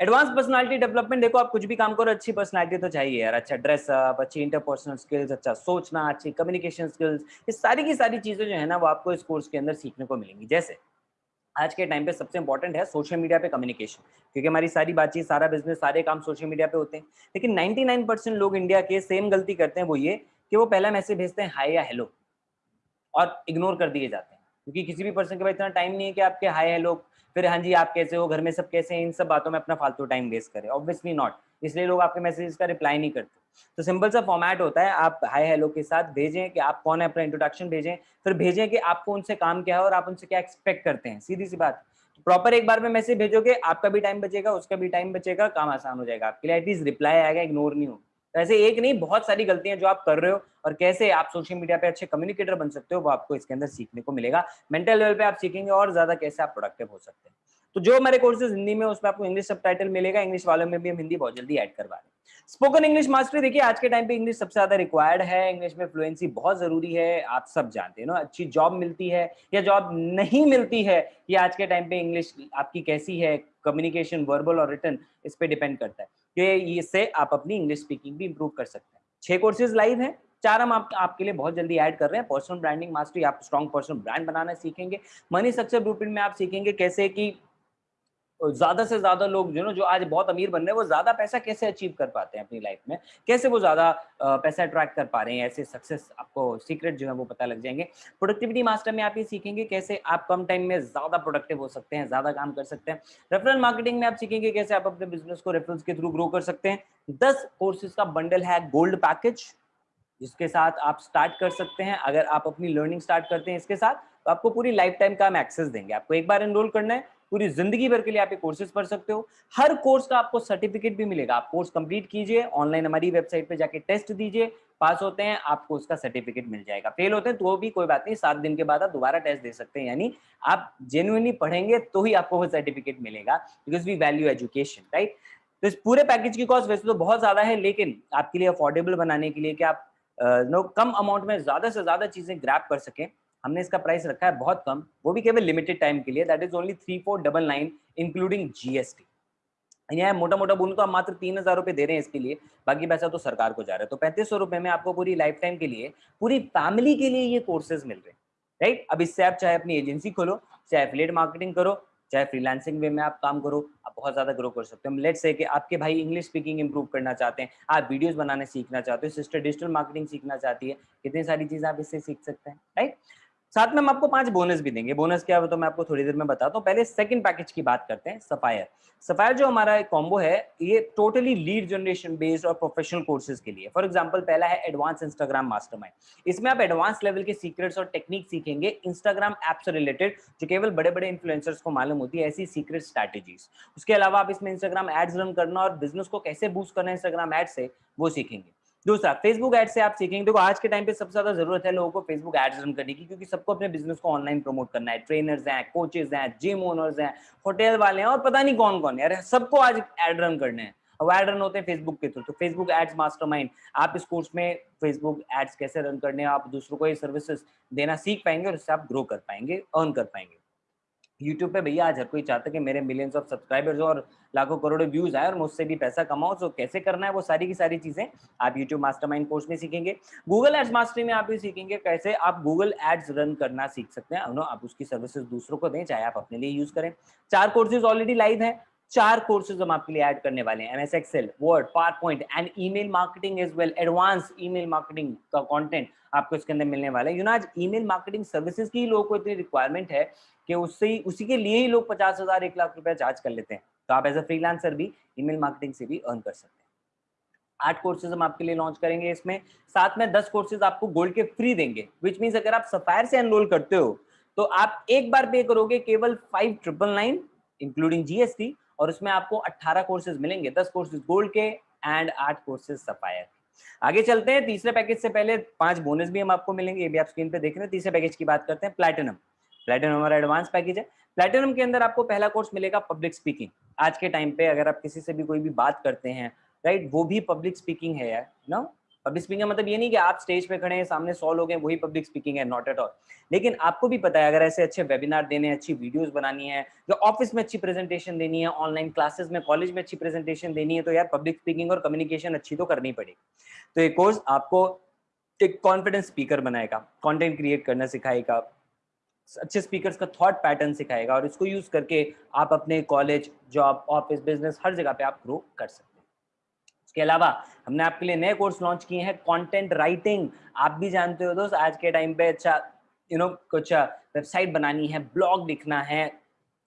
एडवांस पर्सनालिटी डेवलपमेंट देखो आप कुछ भी काम करो, अच्छी पर्सनालिटी तो चाहिए यार। अच्छा ड्रेसअप अच्छी इंटरपर्सनल स्किल्स अच्छा सोचना, अच्छी कम्युनिकेशन स्किल्स ये सारी की सारी चीज़ें जो है ना वो आपको इस कोर्स के अंदर सीखने को मिलेंगी। जैसे आज के टाइम पे सबसे इंपॉर्टेंट है सोशल मीडिया पे कम्युनिकेशन क्योंकि हमारी सारी बातचीत, सारा बिज़नेस सारे काम सोशल मीडिया पे होते हैं। लेकिन 99 परसेंट लोग इंडिया के सेम गलती करते हैं वो ये कि वो पहला मैसेज भेजते हैं हाई या हेलो और इग्नोर कर दिए जाते हैं। क्योंकि किसी भी पर्सन के पास इतना टाइम नहीं है कि आपके हाई हेलो फिर हाँ जी, आप कैसे हो? घर में सब कैसे हैं? इन सब बातों में अपना फालतू टाइम वेस्ट करें। ऑब्वियसली नॉट इसलिए लोग आपके मैसेजेस का रिप्लाई नहीं करते। तो सिंपल सा फॉर्मेट होता है, आप हाई हेलो के साथ भेजें कि आप कौन है? अपना इंट्रोडक्शन भेजें। फिर भेजें कि आपको उनसे काम क्या है और आप उनसे क्या एक्सपेक्ट करते हैं? सीधी सी बात। प्रॉपर एक बार में मैसेज भेजोगे, आपका भी टाइम बचेगा, उसका भी टाइम बचेगा, काम आसान हो जाएगा आपके लिए। एटलीस्ट रिप्लाई आएगा इग्नोर नहीं हो तो ऐसे एक नहीं, बहुत सारी गलतियाँ जो आप कर रहे हो और कैसे आप सोशल मीडिया पे अच्छे कम्युनिकेटर बन सकते हो, वो आपको इसके अंदर सीखने को मिलेगा। मेंटल लेवल पे आप सीखेंगे और ज़्यादा कैसे आप प्रोडक्टिव हो सकते हैं। तो जो हमारे कोर्सेज हिंदी में उसमें आपको इंग्लिश सब मिलेगा इंग्लिश वालों में भी हम हिंदी बहुत जल्दी ऐड करवा रहे हैं। स्पोकन इंग्लिश मास्टरी देखिए आज के टाइम पे इंग्लिश सबसे ज़्यादा रिक्वायर्ड है। इंग्लिश में फ्लुएंसी बहुत ज़रूरी है आप सब जानते हैं ना अच्छी जॉब मिलती है या जॉब नहीं मिलती है ये आज के टाइम पे इंग्लिश आपकी कैसी है? कम्युनिकेशन वर्बल और रिटर्न इस पर डिपेंड करता है। कि इससे आप अपनी इंग्लिश स्पीकिंग भी इंप्रूव कर सकते हैं। छह कोर्सेज लाइव हैं चार हम आप, आपके लिए बहुत जल्दी ऐड कर रहे हैं। पर्सनल ब्रांडिंग मास्टरी आप स्ट्रॉन्ग पर्सनल ब्रांड बनाना सीखेंगे। मनी सक्सेस ब्लूप्रिंट में आप सीखेंगे कैसे कि ज़्यादा से ज़्यादा लोग जो ना जो आज बहुत अमीर बन रहे हैं, वो ज़्यादा पैसा कैसे अचीव कर पाते हैं अपनी लाइफ में? कैसे वो ज़्यादा पैसा अट्रैक्ट कर पा रहे हैं? ऐसे सक्सेस आपको सीक्रेट जो है वो पता लग जाएँगे। प्रोडक्टिविटी मास्टर में आप ये सीखेंगे कैसे आप कम टाइम में ज़्यादा प्रोडक्टिव हो सकते हैं, ज़्यादा काम कर सकते हैं। रेफरल मार्केटिंग में आप सीखेंगे कैसे आप अपने बिज़नेस को रेफरल्स के थ्रू ग्रो कर सकते हैं। दस कोर्सेज का बंडल है गोल्ड पैकेज जिसके साथ आप स्टार्ट कर सकते हैं। अगर आप अपनी लर्निंग स्टार्ट करते हैं इसके साथ तो आपको पूरी लाइफ टाइम का हम एक्सेस देंगे। आपको एक बार एनरोल करना है, पूरी ज़िंदगी भर के लिए आप ये कोर्सेज पढ़ सकते हो। हर कोर्स का आपको सर्टिफिकेट भी मिलेगा। आप कोर्स कंप्लीट कीजिए ऑनलाइन हमारी वेबसाइट पे जाके टेस्ट दीजिए पास होते हैं, आपको उसका सर्टिफिकेट मिल जाएगा। फेल होते हैं तो भी कोई बात नहीं, सात दिन के बाद आप दोबारा टेस्ट दे सकते हैं। यानी आप जेन्युइनली पढ़ेंगे तो ही आपको वो सर्टिफिकेट मिलेगा because we value education right तो इस पूरे पैकेज की कॉस्ट वैसे तो बहुत ज़्यादा है, लेकिन आपके लिए अफोर्डेबल बनाने के लिए कि आप नो, कम अमाउंट में ज़्यादा से ज़्यादा चीज़ें ग्रैप कर सकें। हमने इसका प्राइस रखा है बहुत कम। वो भी केवल लिमिटेड टाइम के लिए। That is only three four double nine including GST यहाँ मोटा मोटा बोलूँ तो आप मात्र तीन हज़ार रुपए दे रहे हैं इसके लिए। बाकी पैसा तो सरकार को जा रहा है। तो पैंतीस सौ रुपए में आपको पूरी लाइफ टाइम के लिए, पूरी फैमिली के लिए ये कोर्सेज मिल रहे हैं। राइट अब इससे आप चाहे अपनी एजेंसी खोलो, चाहे एफिलेट मार्केटिंग करो चाहे फ्रीलांसिंग वे में आप काम करो, आप बहुत ज़्यादा ग्रो कर सकते हो। लेट से कि आपके भाई इंग्लिश स्पीकिंग इंप्रूव करना चाहते हैं, आप वीडियोस बनाने सीखना चाहते हो सिस्टर डिजिटल मार्केटिंग सीखना चाहती है, कितनी सारी चीज़ें आप इससे सीख सकते हैं राइट साथ में हम आपको पाँच बोनस भी देंगे। बोनस क्या है तो मैं आपको थोड़ी देर में बताता हूँ पहले सेकंड पैकेज की बात करते हैं सफायर सफायर जो हमारा एक कॉम्बो है, ये टोटली लीड जनरेशन बेस्ड और प्रोफेशनल कोर्सेज के लिए। फॉर एग्जांपल पहला है एडवांस इंस्टाग्राम मास्टरमाइंड इसमें आप एडवांस लेवल के सीक्रेट्स और टेक्निक सीखेंगे इंस्टाग्राम ऐप से रिलेटेड जो केवल बड़े बड़े इन्फ्लुएंसर्स को मालूम होती है, ऐसी सीक्रेट स्ट्रैटेजीज उसके अलावा आप इसमें इंस्टाग्राम एड्स रन करना और बिज़नेस को कैसे बूस्ट करना है इंस्टाग्राम एड से, वो सीखेंगे। दूसरा फेसबुक एड से आप सीखेंगे। देखो, आज के टाइम पे सबसे ज़्यादा ज़रूरत है लोगों को फेसबुक एड्स रन करने की, क्योंकि सबको अपने बिज़नेस को ऑनलाइन प्रमोट करना है। ट्रेनर्स हैं कोचेज हैं जिम ओनर्स हैं होटल वाले हैं और पता नहीं कौन कौन है। अरे, सबको आज एड रन करने हैं। एड रन होते हैं फेसबुक के थ्रू तो फेसबुक एड्स मास्टरमाइंड आप इस कोर्स में फेसबुक एड्स कैसे रन करने हैं? आप दूसरों को ये सर्विसेज़ देना सीख पाएँगे और उससे आप ग्रो कर पाएँगे अर्न कर पाएँगे। यूट्यूब पे भैया आज हर कोई चाहता है कि मेरे मिलियंस ऑफ़ सब्सक्राइबर्स और लाखों करोड़ों व्यूज़ आए और मुझसे भी पैसा कमाओ तो कैसे करना है वो सारी की सारी चीज़ें आप यूट्यूब मास्टरमाइंड कोर्स में सीखेंगे। गूगल एड्स मास्टरी में आप भी सीखेंगे कैसे आप गूगल एड्स रन करना सीख सकते हैं। आप उसकी सर्विसेज़ दूसरों को दें, चाहे आप अपने लिए यूज़ करें। चार कोर्सेज ऑलरेडी लाइव है। चार कोर्सेज हम आपके लिए ऐड करने वाले हैं। MS Excel Word PowerPoint and email marketing as well advance email marketing का कंटेंट आपको इसके अंदर मिलने वाला है। यू नो आज ईमेल मार्केटिंग सर्विसेज़ की लोगों को इतनी रिक्वायरमेंट है कि उससे ही, उसी के लिए ही लोग पचास हज़ार, एक लाख रुपया चार्ज कर लेते हैं। तो आप एज अ फ्रीलांसर भी ईमेल मार्केटिंग से भी अर्न कर सकते हैं। आठ कोर्सेज हम आपके लिए लॉन्च करेंगे इसमें। साथ में दस कोर्सेज आपको गोल्ड के फ्री देंगे विच मीन अगर आप सफायर से एनरोल करते हो तो आप एक बार पे करोगे केवल five triple nine including GST और उसमें आपको अट्ठारह कोर्सेज मिलेंगे, दस कोर्सेज गोल्ड के एंड आठ कोर्सेज सफायर आगे चलते हैं, तीसरे पैकेज से पहले पाँच बोनस भी हम आपको मिलेंगे, ये भी आप स्क्रीन पे देख रहे हैं। तीसरे पैकेज की बात करते हैं प्लेटिनम प्लेटिनम हमारा एडवांस पैकेज है। प्लेटिनम के अंदर आपको पहला कोर्स मिलेगा पब्लिक स्पीकिंग आज के टाइम पे अगर आप किसी से भी कोई भी बात करते हैं राइट वो भी पब्लिक स्पीकिंग है यार ना पब्लिक स्पीकिंग मतलब ये नहीं कि आप स्टेज पे खड़े हैं, सामने सौ लोग हैं, वही पब्लिक स्पीकिंग है नॉट एट ऑल लेकिन आपको भी पता है, अगर ऐसे अच्छे वेबिनार देने हैं अच्छी वीडियोस बनानी है या ऑफ़िस में अच्छी प्रेजेंटेशन देनी है ऑनलाइन क्लासेस में कॉलेज में अच्छी प्रेजेंटेशन देनी है तो यार पब्लिक स्पीकिंग और कम्युनिकेशन अच्छी तो करनी पड़ेगी। तो ये कोर्स आपको एक कॉन्फिडेंस स्पीकर बनाएगा कॉन्टेंट क्रिएट करना सिखाएगा। अच्छे स्पीकर्स का थॉट पैटर्न सिखाएगा और इसको यूज़ करके आप अपने कॉलेज जॉब ऑफ़िस बिज़नेस हर जगह पे आप ग्रो कर सकते हैं। इसके अलावा हमने आपके लिए नए कोर्स लॉन्च किए हैं कंटेंट राइटिंग आप भी जानते हो दोस्त, आज के टाइम पे अच्छा यू नो कुछ वेबसाइट बनानी है ब्लॉग लिखना है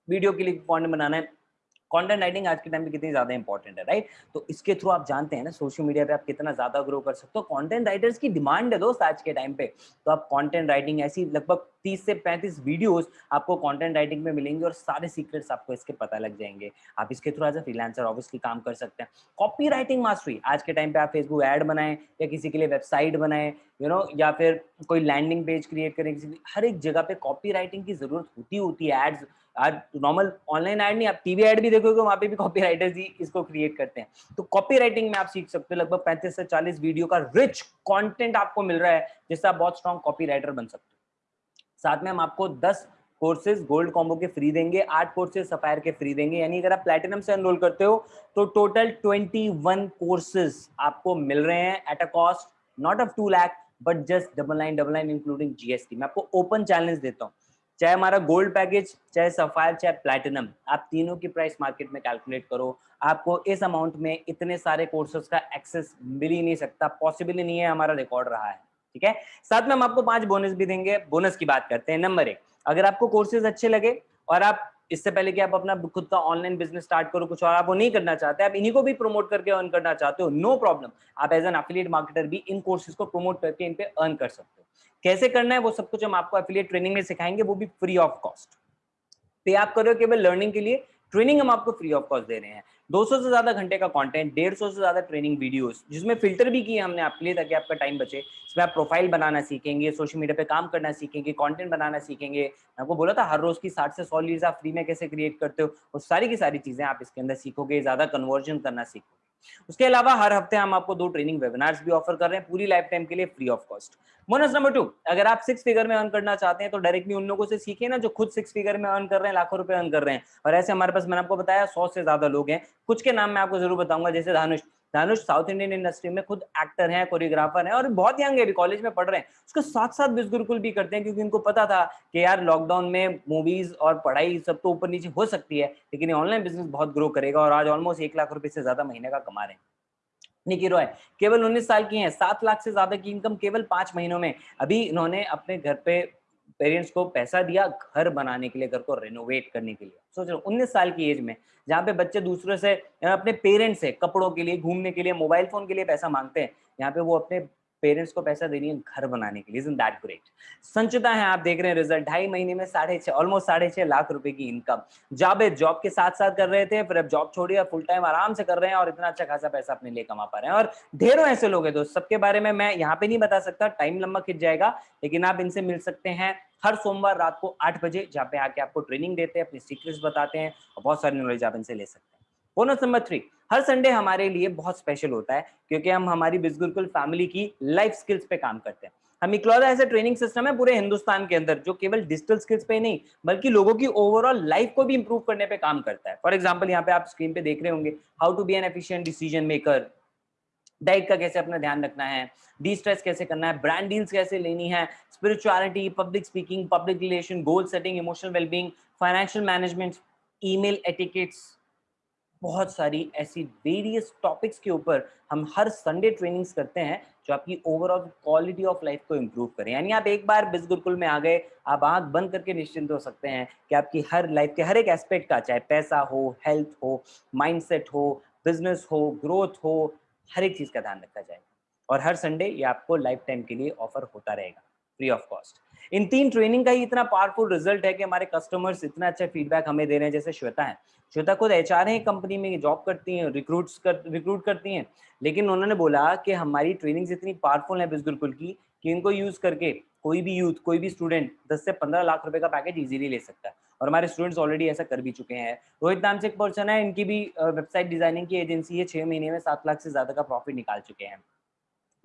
वीडियो के लिए कॉन्टेंट बनाना है। कंटेंट राइटिंग आज के टाइम पे कितनी ज़्यादा इंपॉर्टेंट है राइट तो इसके थ्रू आप जानते हैं ना सोशल मीडिया पे आप कितना ज़्यादा ग्रो कर सकते हो। कंटेंट राइटर्स की डिमांड है दोस्त आज के टाइम पे। तो आप कंटेंट राइटिंग ऐसी लगभग तीस से पैंतीस वीडियोस आपको कंटेंट राइटिंग में मिलेंगे और सारे सीक्रेट्स आपको इसके पता लग जाएँगे। आप इसके through as a freelancer obviously काम कर सकते हैं। कॉपी राइटिंग मास्टरी आज के टाइम पे आप फेसबुक ऐड बनाएँ या किसी के लिए वेबसाइट बनाएँ यू नो या फिर कोई लैंडिंग पेज क्रिएट करें, किसी हर एक जगह पे कॉपी राइटिंग की ज़रूरत होती होती है एड्स नॉर्मल ऑनलाइन ऐड नहीं, आप टीवी ऐड भी देखोगे, वहाँ पे भी कॉपी राइटर्स ही इसको क्रिएट करते हैं। तो कॉपी राइटिंग में आप सीख सकते हो, लगभग पैंतीस से चालीस वीडियो का रिच कॉन्टेंट आपको मिल रहा है, जिससे आप बहुत स्ट्रॉन्ग कॉपी राइटर बन सकते हो। साथ में हम आपको दस कोर्सेज गोल्ड कॉम्बो के फ्री देंगे, आठ कोर्सेज सफायर के फ्री देंगे। यानी अगर आप प्लेटिनम से एनरोल करते हो तो टोटल ट्वेंटी वन कोर्सेज आपको मिल रहे हैं at a cost not of two lakh but just double nine double nine including GST मैं आपको ओपन चैलेंज देता हूँ। चाहे हमारा गोल्ड पैकेज चाहे सफायर चाहे प्लेटिनम आप तीनों की प्राइस मार्केट में कैलकुलेट करो। आपको इस अमाउंट में इतने सारे कोर्सेज का एक्सेस मिल ही नहीं सकता पॉसिबल ही नहीं है, हमारा रिकॉर्ड रहा है, ठीक है? साथ में हम आपको पाँच बोनस भी देंगे। बोनस की बात करते हैं। नंबर एक, अगर आपको कोर्सेज अच्छे लगे और आप इससे पहले कि आप अपना खुद का ऑनलाइन बिज़नेस स्टार्ट करो, कुछ और आप वो नहीं करना चाहते, आप इन्हीं को भी प्रमोट करके अर्न करना चाहते हो नो प्रॉब्लम आप एज एन अफिलियट मार्केटर भी इन कोर्सेज को प्रमोट करके इन पे अर्न कर सकते हो. कैसे करना है, वो सब कुछ हम आपको अफिलियट ट्रेनिंग में सिखाएँगे, वो भी फ्री ऑफ़ कॉस्ट पे आप करो केवल लर्निंग के लिए ट्रेनिंग हम आपको फ्री ऑफ़ कॉस्ट दे रहे हैं. 200 से ज़्यादा घंटे का कंटेंट 150 से ज़्यादा ट्रेनिंग वीडियोस जिसमें फ़िल्टर भी किए हमने आपके लिए ताकि आपका टाइम बचे। इसमें आप प्रोफ़ाइल बनाना सीखेंगे सोशल मीडिया पे काम करना सीखेंगे कंटेंट बनाना सीखेंगे। आपको बोला था हर रोज की 60 से 100 लीड्स आप फ्री में कैसे क्रिएट करते हो? और सारी की सारी चीज़ें आप इसके अंदर सीखोगे, ज़्यादा कन्वर्जन करना सीखोगे। उसके अलावा हर हफ़्ते हम आपको दो ट्रेनिंग वेबिनार्स भी ऑफ़र कर रहे हैं, पूरी लाइफ टाइम के लिए free of cost bonus number two अगर आप सिक्स फिगर में अर्न करना चाहते हैं तो डायरेक्टली उन लोगों से सीखे ना जो खुद सिक्स फिगर में अर्न कर रहे हैं, लाखों रुपए अर्न कर रहे हैं। और ऐसे हमारे पास, मैंने आपको बताया, सौ से ज़्यादा लोग हैं। कुछ के नाम मैं आपको ज़रूर बताऊँगा, जैसे Dhanush. Dhanush south Indian industry में खुद एक्टर हैं, कोरियोग्राफर हैं और बहुत यंग है कॉलेज में पढ़ रहे हैं। उसके साथ साथ बिज गुरुकुल भी करते हैं क्योंकि उनको पता था कि यार लॉकडाउन में मूवीज़ और पढ़ाई सब तो ऊपर नीचे हो सकती है, लेकिन ऑनलाइन बिज़नेस बहुत ग्रो करेगा और आज ऑलमोस्ट एक लाख रुपए से ज़्यादा महीने का कमा रहे हैं। निकी रॉय केवल 19 साल की हैं, सात लाख से ज़्यादा की इनकम केवल पाँच महीनों में। अभी इन्होंने अपने घर पे पेरेंट्स को पैसा दिया घर बनाने के लिए, घर को रेनोवेट करने के लिए। सोच रहे उन्नीस साल की एज में, जहाँ पे बच्चे दूसरों से, अपने पेरेंट्स से, कपड़ों के लिए, घूमने के लिए मोबाइल फ़ोन के लिए पैसा मांगते हैं, यहाँ पे वो अपने पेरेंट्स को पैसा दे रही है घर बनाने के लिए। इज़ दैट ग्रेट संचिता है, आप देख रहे हैं रिज़ल्ट ढाई महीने में साढ़े छह ऑलमोस्ट साढ़े छह लाख रुपए की इनकम जावेद जॉब के साथ साथ कर रहे थे, फिर अब जॉब छोड़ी और फुल टाइम आराम से कर रहे हैं और इतना अच्छा खासा पैसा अपने लिए कमा पा रहे हैं। और ढेरों ऐसे लोग हैं दोस्त, सबके बारे में मैं यहाँ पे नहीं बता सकता टाइम लंबा खिंच जाएगा, लेकिन आप इनसे मिल सकते हैं हर सोमवार रात को आठ बजे, जहाँ पे आके आपको ट्रेनिंग देते हैं, अपनी सीक्रेट्स बताते हैं और बहुत सारी नॉलेज आप इनसे ले सकते हैं। बोनस नंबर थ्री हर संडे हमारे लिए बहुत स्पेशल होता है, क्योंकि हम हमारी बिजगुरकुल फैमिली की लाइफ स्किल्स पे काम करते हैं। हम इकलौता ऐसा ट्रेनिंग सिस्टम है पूरे हिंदुस्तान के अंदर, जो केवल डिजिटल स्किल्स पे नहीं, बल्कि लोगों की ओवरऑल लाइफ को भी इंप्रूव करने पे काम करता है। फॉर एग्ज़ाम्पल यहाँ पे आप स्क्रीन पे देख रहे होंगे how to be an efficient decision maker diet का कैसे अपना ध्यान रखना है डी स्ट्रेस कैसे करना है ब्रांड डील्स कैसे लेनी है spirituality public speaking public relation goal setting emotional wellbeing financial management email etiquettes बहुत सारी ऐसी वेरियस टॉपिक्स के ऊपर हम हर संडे ट्रेनिंग्स करते हैं, जो आपकी ओवरऑल क्वालिटी ऑफ़ लाइफ को इम्प्रूव करें। यानी आप एक बार बिज गुरुकुल में आ गए, आप आँख बंद करके निश्चिंत हो सकते हैं कि आपकी हर लाइफ के हर एक एस्पेक्ट का, चाहे पैसा हो हेल्थ हो माइंडसेट हो बिज़नेस हो ग्रोथ हो, हर एक चीज़ का ध्यान रखा जाएगा। और हर संडे ये आपको लाइफ टाइम के लिए ऑफ़र होता रहेगा। फ्री ऑफ़ कॉस्ट इन तीन ट्रेनिंग का ही इतना पावरफुल रिज़ल्ट है कि हमारे कस्टमर्स इतना अच्छा फीडबैक हमें दे रहे हैं, जैसे श्वेता है। श्वेता खुद एच आर कंपनी में जॉब करती हैं रिक्रूट कर रिक्रूट करती हैं। लेकिन उन्होंने बोला कि हमारी ट्रेनिंग इतनी पावरफुल है बिजगुलकुल की, कि इनको यूज़ करके कोई भी यूथ कोई भी स्टूडेंट 10 से 15 लाख रुपए का पैकेज इजीली ले सकता है। और हमारे स्टूडेंट्स ऑलरेडी ऐसा कर भी चुके हैं। रोहित नाम से एक पर्सन है, इनकी भी वेबसाइट डिज़ाइनिंग की एजेंसी है, छह महीने में सात लाख से ज़्यादा का प्रॉफिट निकाल चुके हैं।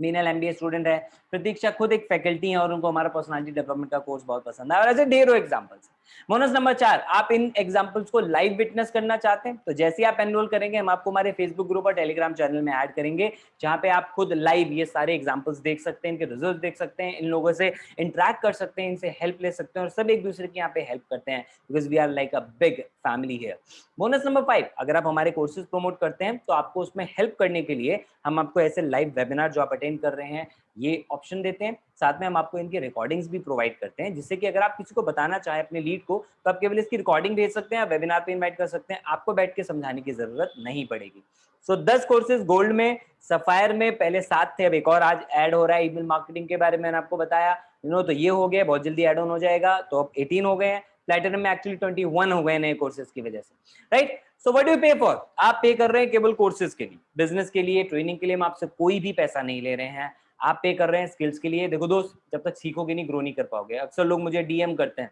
मीनल एमबीए स्टूडेंट है। प्रतीक्षा खुद एक फैकल्टी है और उनको हमारा पर्सनालिटी डेवलपमेंट का कोर्स बहुत पसंद है। और ऐसे डेरो एग्जाम्पल्स बोनस नंबर चार, आप इन एग्जाम्पल्स को लाइव विटनेस करना चाहते हैं तो जैसे आप एनरोल करेंगे, हम आपको हमारे फेसबुक ग्रुप और टेलीग्राम चैनल में ऐड करेंगे, जहाँ पे आप खुद लाइव ये सारे एग्जाम्पल्स देख सकते हैं, इनके रिज़ल्ट देख सकते हैं, इन लोगों से इंटरेक्ट कर सकते हैं, इनसे हेल्प ले सकते हैं और सब एक दूसरे के यहाँ पे हेल्प करते हैं because we are like a big family है बोनस नंबर फाइव अगर आप हमारे कोर्सेज प्रमोट करते हैं तो आपको उसमें हेल्प करने के लिए हम आपको ऐसे लाइव वेबिनार जो आप अटेंड कर रहे हैं, ये ऑप्शन देते हैं, साथ में हम आपको इनके रिकॉर्डिंग्स भी प्रोवाइड करते हैं, जिससे कि अगर आप किसी को बताना चाहें अपने लीड को तो आप केवल इसकी रिकॉर्डिंग भेज सकते हैं वेबिनार पे इनवाइट कर सकते हैं। आपको बैठ के समझाने की ज़रूरत नहीं पड़ेगी। सो so, 10 कोर्सेज गोल्ड में सफायर में पहले सात थे अब एक और आज ऐड हो रहा है ईमेल मार्केटिंग के बारे में मैंने आपको बताया। यू नो तो ये हो गया बहुत जल्दी एड ऑन हो जाएगा। तो अब 18 हो गए हैं। प्लेटिनम में एक्चुअली 21 हो गए नए कोर्सेज की वजह से। Right so what do pay for आप पे कर रहे हैं केवल कोर्सेज के लिए। बिज़नेस के लिए ट्रेनिंग के लिए हम आपसे कोई भी पैसा नहीं ले रहे हैं। आप पे कर रहे हैं स्किल्स के लिए। देखो दोस्त जब तक सीखोगे नहीं ग्रो नहीं कर पाओगे। अक्सर लोग मुझे डीएम करते हैं।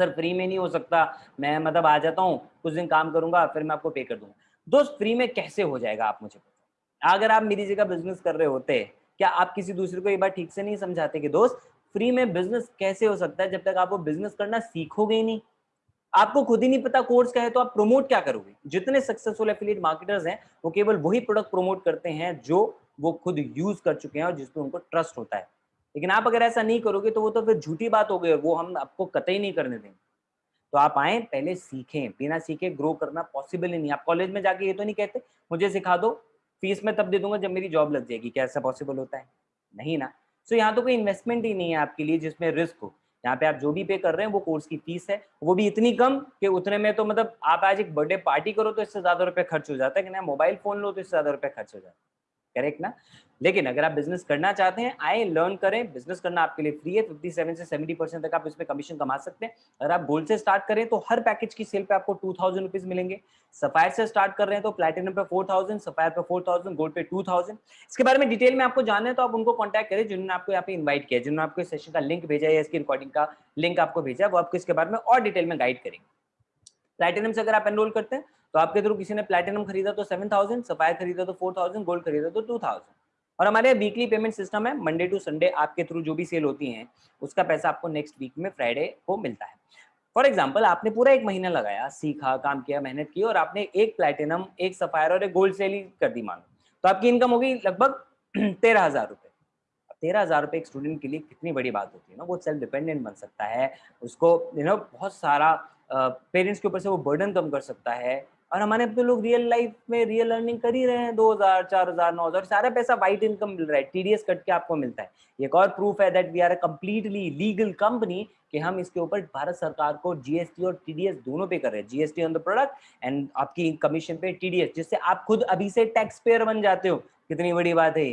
सर फ्री में नहीं हो सकता। मैं मतलब आ जाता हूँ, कुछ दिन काम करूँगा, फिर मैं आपको पे कर दूँगा। दोस्त, फ्री में कैसे हो जाएगा आप मुझे अगर आप मेरी जगह बिज़नेस कर रहे होते, क्या आप किसी दूसरे को ये बात ठीक से नहीं समझाते कि, दोस्त, फ्री में बिज़नेस कैसे हो सकता है जब तक आप वो बिज़नेस करना सीखोगे ही नहीं? आपको खुद ही नहीं पता कोर्स क्या है तो आप प्रमोट क्या करोगे? जितने सक्सेसफुल एफिलिएट मार्केटर्स हैं, वो केवल वही प्रोडक्ट प्रमोट करते हैं जो वो खुद यूज़ कर चुके हैं और जिसपे उनको ट्रस्ट होता है। लेकिन आप अगर ऐसा नहीं करोगे तो वो तो फिर झूठी बात हो गई और वो हम आपको कतई नहीं करने देंगे। तो आप आए, पहले सीखें, बिना सीखे ग्रो करना पॉसिबल ही नहीं। आप कॉलेज में जाके ये तो नहीं कहते, मुझे सिखा दो फ़ीस में तब दे दूँगा जब मेरी जॉब लग जाएगी, क्या ऐसा पॉसिबल होता है? नहीं ना। सो यहाँ तो कोई इन्वेस्टमेंट ही नहीं है आपके लिए जिसमें रिस्क हो। यहाँ पे आप जो भी पे कर रहे हैं, वो कोर्स की फ़ीस है। वो भी इतनी कम कि उतने में तो मतलब आप आज एक बर्थडे पार्टी करो तो इससे ज़्यादा रुपए खर्च हो जाता है कि ना मोबाइल फ़ोन लो तो इससे ज़्यादा रुपए खर्च हो जाता है। करेक्ट ना? लेकिन अगर आप बिज़नेस करना चाहते हैं, आए लर्न करें बिज़नेस करना आपके लिए फ्री है 57 से 70 परसेंट तक आप इसमें कमीशन कमा सकते हैं। अगर आप गोल्ड से स्टार्ट करें तो हर पैकेज की सेल पे आपको टू थाउज़ेंड रुपीज़ मिलेंगे। सफायर से स्टार्ट कर रहे हैं तो प्लेटिनम पे फोर थाउज़ेंड सफायर पे फोर थाउज़ेंड गोल्ड पे टू थाउज़ेंड इसके बारे में डिटेल में आपको जानना है तो आप उनको कॉन्टैक्ट करें, जिन्होंने आपको यहाँ पे इन्वाइट किया जिन्होंने आपको सेशन का लिंक भेजा या इसकी रिकॉर्डिंग का लिंक आपको भेजा है, वो आपको इसके बारे में और डिटेल में गाइड करेंगे। प्लेटिनम से अगर आप एनरोल करते हैं तो आपके थ्रू किसी ने प्लेटिनम खरीदा तो सेवन थाउज़ेंड सफायर खरीदा तो फोर थाउज़ेंड गोल्ड खरीदा तो टू थाउज़ेंड और हमारे वीकली पेमेंट सिस्टम है मंडे टू संडे आपके थ्रू जो भी सेल होती है, उसका पैसा आपको नेक्स्ट वीक में फ्राइडे को मिलता है. फॉर एग्ज़ाम्पल आपने पूरा एक महीना लगाया, सीखा, काम किया, मेहनत की और आपने एक प्लेटिनम एक सफायर और एक गोल्ड सेल ही कर दी मानो तो आपकी इनकम होगी लगभग तेरह हज़ार रुपए. तेरह हज़ार रुपए एक स्टूडेंट के लिए कितनी बड़ी बात होती है ना, वो सेल्फ डिपेंडेंट बन सकता है, उसको यू नो बहुत सारा पेरेंट्स के ऊपर से वो बर्डन कम कर सकता है। और हमारे अब तो लोग रियल लाइफ में रियल अर्निंग कर ही रहे हैं, दो हज़ार, चार हज़ार, नौ हज़ार, सारा पैसा वाइट इनकम मिल रहा है टीडीएस कट के आपको मिलता है। एक और प्रूफ है that we are a completely legal company कि हम इसके ऊपर भारत सरकार को जीएसटी और टीडीएस दोनों पे कर रहे हैं। GST on the product and आपकी कमीशन पे टीडीएस जिससे आप खुद अभी से टैक्स पेयर बन जाते हो। कितनी बड़ी बात है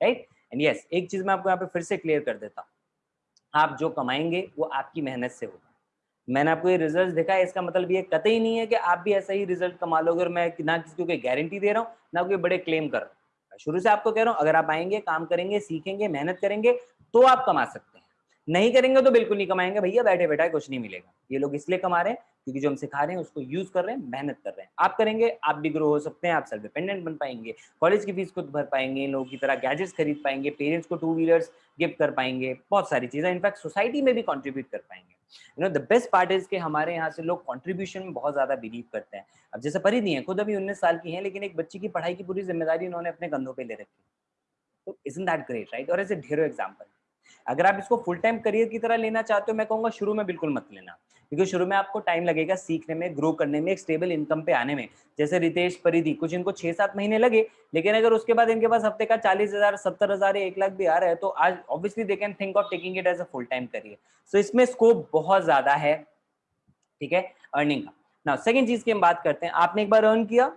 राइट एंड यस एक चीज़ मैं आपको यहाँ पे फिर से क्लियर कर देता हूँ। आप जो कमाएँगे, वो आपकी मेहनत से होगा। मैंने आपको ये रिज़ल्ट देखा है इसका मतलब ये कतई नहीं है कि आप भी ऐसा ही रिज़ल्ट कमा लोगे और मैं ना किसी को गारंटी दे रहा हूँ, ना कोई बड़े क्लेम कर रहा हूँ। शुरू से आपको कह रहा हूँ, अगर आप आएँगे, काम करेंगे, सीखेंगे, मेहनत करेंगे तो आप कमा सकते हैं। नहीं करेंगे तो बिल्कुल नहीं कमाएँगे, भैया बैठे बैठा कुछ नहीं मिलेगा। ये लोग इसलिए कमा रहे हैं क्योंकि जो हम सिखा रहे हैं, उसको यूज़ कर रहे हैं, मेहनत कर रहे हैं। आप करेंगे, आप भी ग्रो हो सकते हैं, आप सेल्फ डिपेंडेंट बन पाएँगे कॉलेज की फ़ीस खुद भर पाएँगे, लोगों की तरह गैजेट्स खरीद पाएँगे पेरेंट्स को टू व्हीलर्स गिफ्ट कर पाएँगे, बहुत सारी चीज़ें इनफैक्ट सोसाइटी में भी कॉन्ट्रीब्यूट कर पाएँगे। You know the best part is के हमारे यहाँ से लोग कॉन्ट्रीब्यूशन में बहुत ज़्यादा बिलीव करते हैं। अब जैसे परी नहीं है, खुद अभी उन्नीस साल की है, लेकिन एक बच्ची की पढ़ाई की पूरी ज़िम्मेदारी उन्होंने अपने कंधों पर ले रखी। तो इज़ दैट ग्रेट राइट और ऐसे ढेरों एग्ज़ाम्पल अगर आप इसको फुल टाइम करियर की तरह लेना चाहते हो, मैं कहूँगा शुरू में बिल्कुल मत लेना। क्योंकि शुरू में आपको टाइम लगेगा सीखने में ग्रो करने में, एक स्टेबल इनकम पे आने में। जैसे रितेश, परिधि, कुछ इनको छह सात महीने लगे, लेकिन अगर उसके बाद इनके पास हफ़्ते का चालीस हज़ार, सत्तर हज़ार, एक लाख भी आ रहा है तो आज obviously they can think of taking it as a full time career so इसमें स्कोप बहुत ज़्यादा है, ठीक है अर्निंग का। ना सेकेंड चीज़ की हम बात करते हैं। आपने एक बार अर्न किया,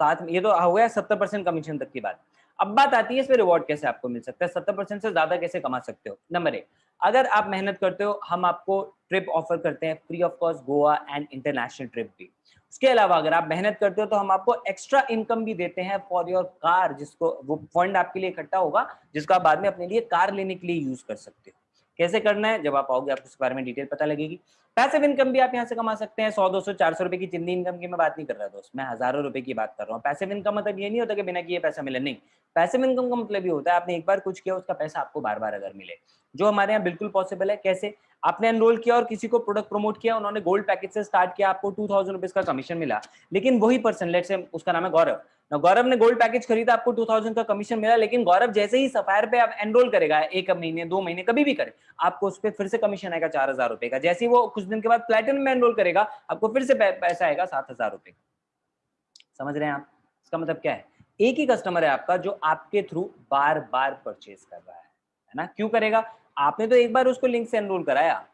साथ में, ये तो हो गया सत्तर परसेंट कमीशन तक की बात। अब बात आती है, इसमें रिवॉर्ड कैसे आपको मिल सकता है? सत्तर परसेंट से ज़्यादा कैसे कमा सकते हो? नंबर एक, अगर आप मेहनत करते हो, हम आपको ट्रिप ऑफ़र करते हैं free of cost Goa and international trip भी। उसके अलावा अगर आप मेहनत करते हो तो हम आपको एक्स्ट्रा इनकम भी देते हैं फॉर योर कार जिसको, वो फंड आपके लिए इकट्ठा होगा, जिसको आप बाद में अपने लिए कार लेने के लिए यूज़ कर सकते हो। कैसे करना है? जब आप आओगे, आपको इसके बारे में डिटेल पता लगेगी। पैसिव इनकम भी आप यहाँ से कमा सकते हैं। सौ, दो सौ, चार सौ रुपए की चिंदी इनकम की मैं बात नहीं कर रहा, दोस्त। मैं हज़ारों रुपए की बात कर रहा हूँ। पैसिव इनकम मतलब ये नहीं होता कि बिना किए पैसा मिले। नहीं पैसिव इनकम का मतलब ये होता है, आपने एक बार कुछ किया, उसका पैसा आपको बार बार अगर मिले। जो हमारे यहाँ बिल्कुल पॉसिबल है, कैसे? आपने एनरोल किया और किसी को प्रोडक्ट प्रमोट किया, उन्होंने गोल्ड पैकेज से स्टार्ट किया, आपको टू थाउज़ेंड रुपीज़ का कमीशन मिला। लेकिन वही पर्सन लेट से उसका नाम है गौरव। ना गौरव ने गोल्ड पैकेज खरीदा, आपको टू थाउज़ेंड का कमीशन मिला, लेकिन गौरव जैसे ही सफायर पे आप एनरोल करेगा, एक महीने, दो महीने, कभी भी करे, आपको उस पर फिर से कमीशन आएगा चार हज़ार रुपए का। जैसे ही वो कुछ दिन के बाद प्लेटिन में एनरोल करेगा, आपको फिर से पैसा आएगा सात हज़ार रुपए का। समझ रहे हैं आप? इसका मतलब क्या है? एक ही कस्टमर है आपका जो आपके थ्रू बार बार परचेज कर रहा है है ना? क्यों करेगा? आपने तो एक बार उसको लिंक से एनरोल कराया।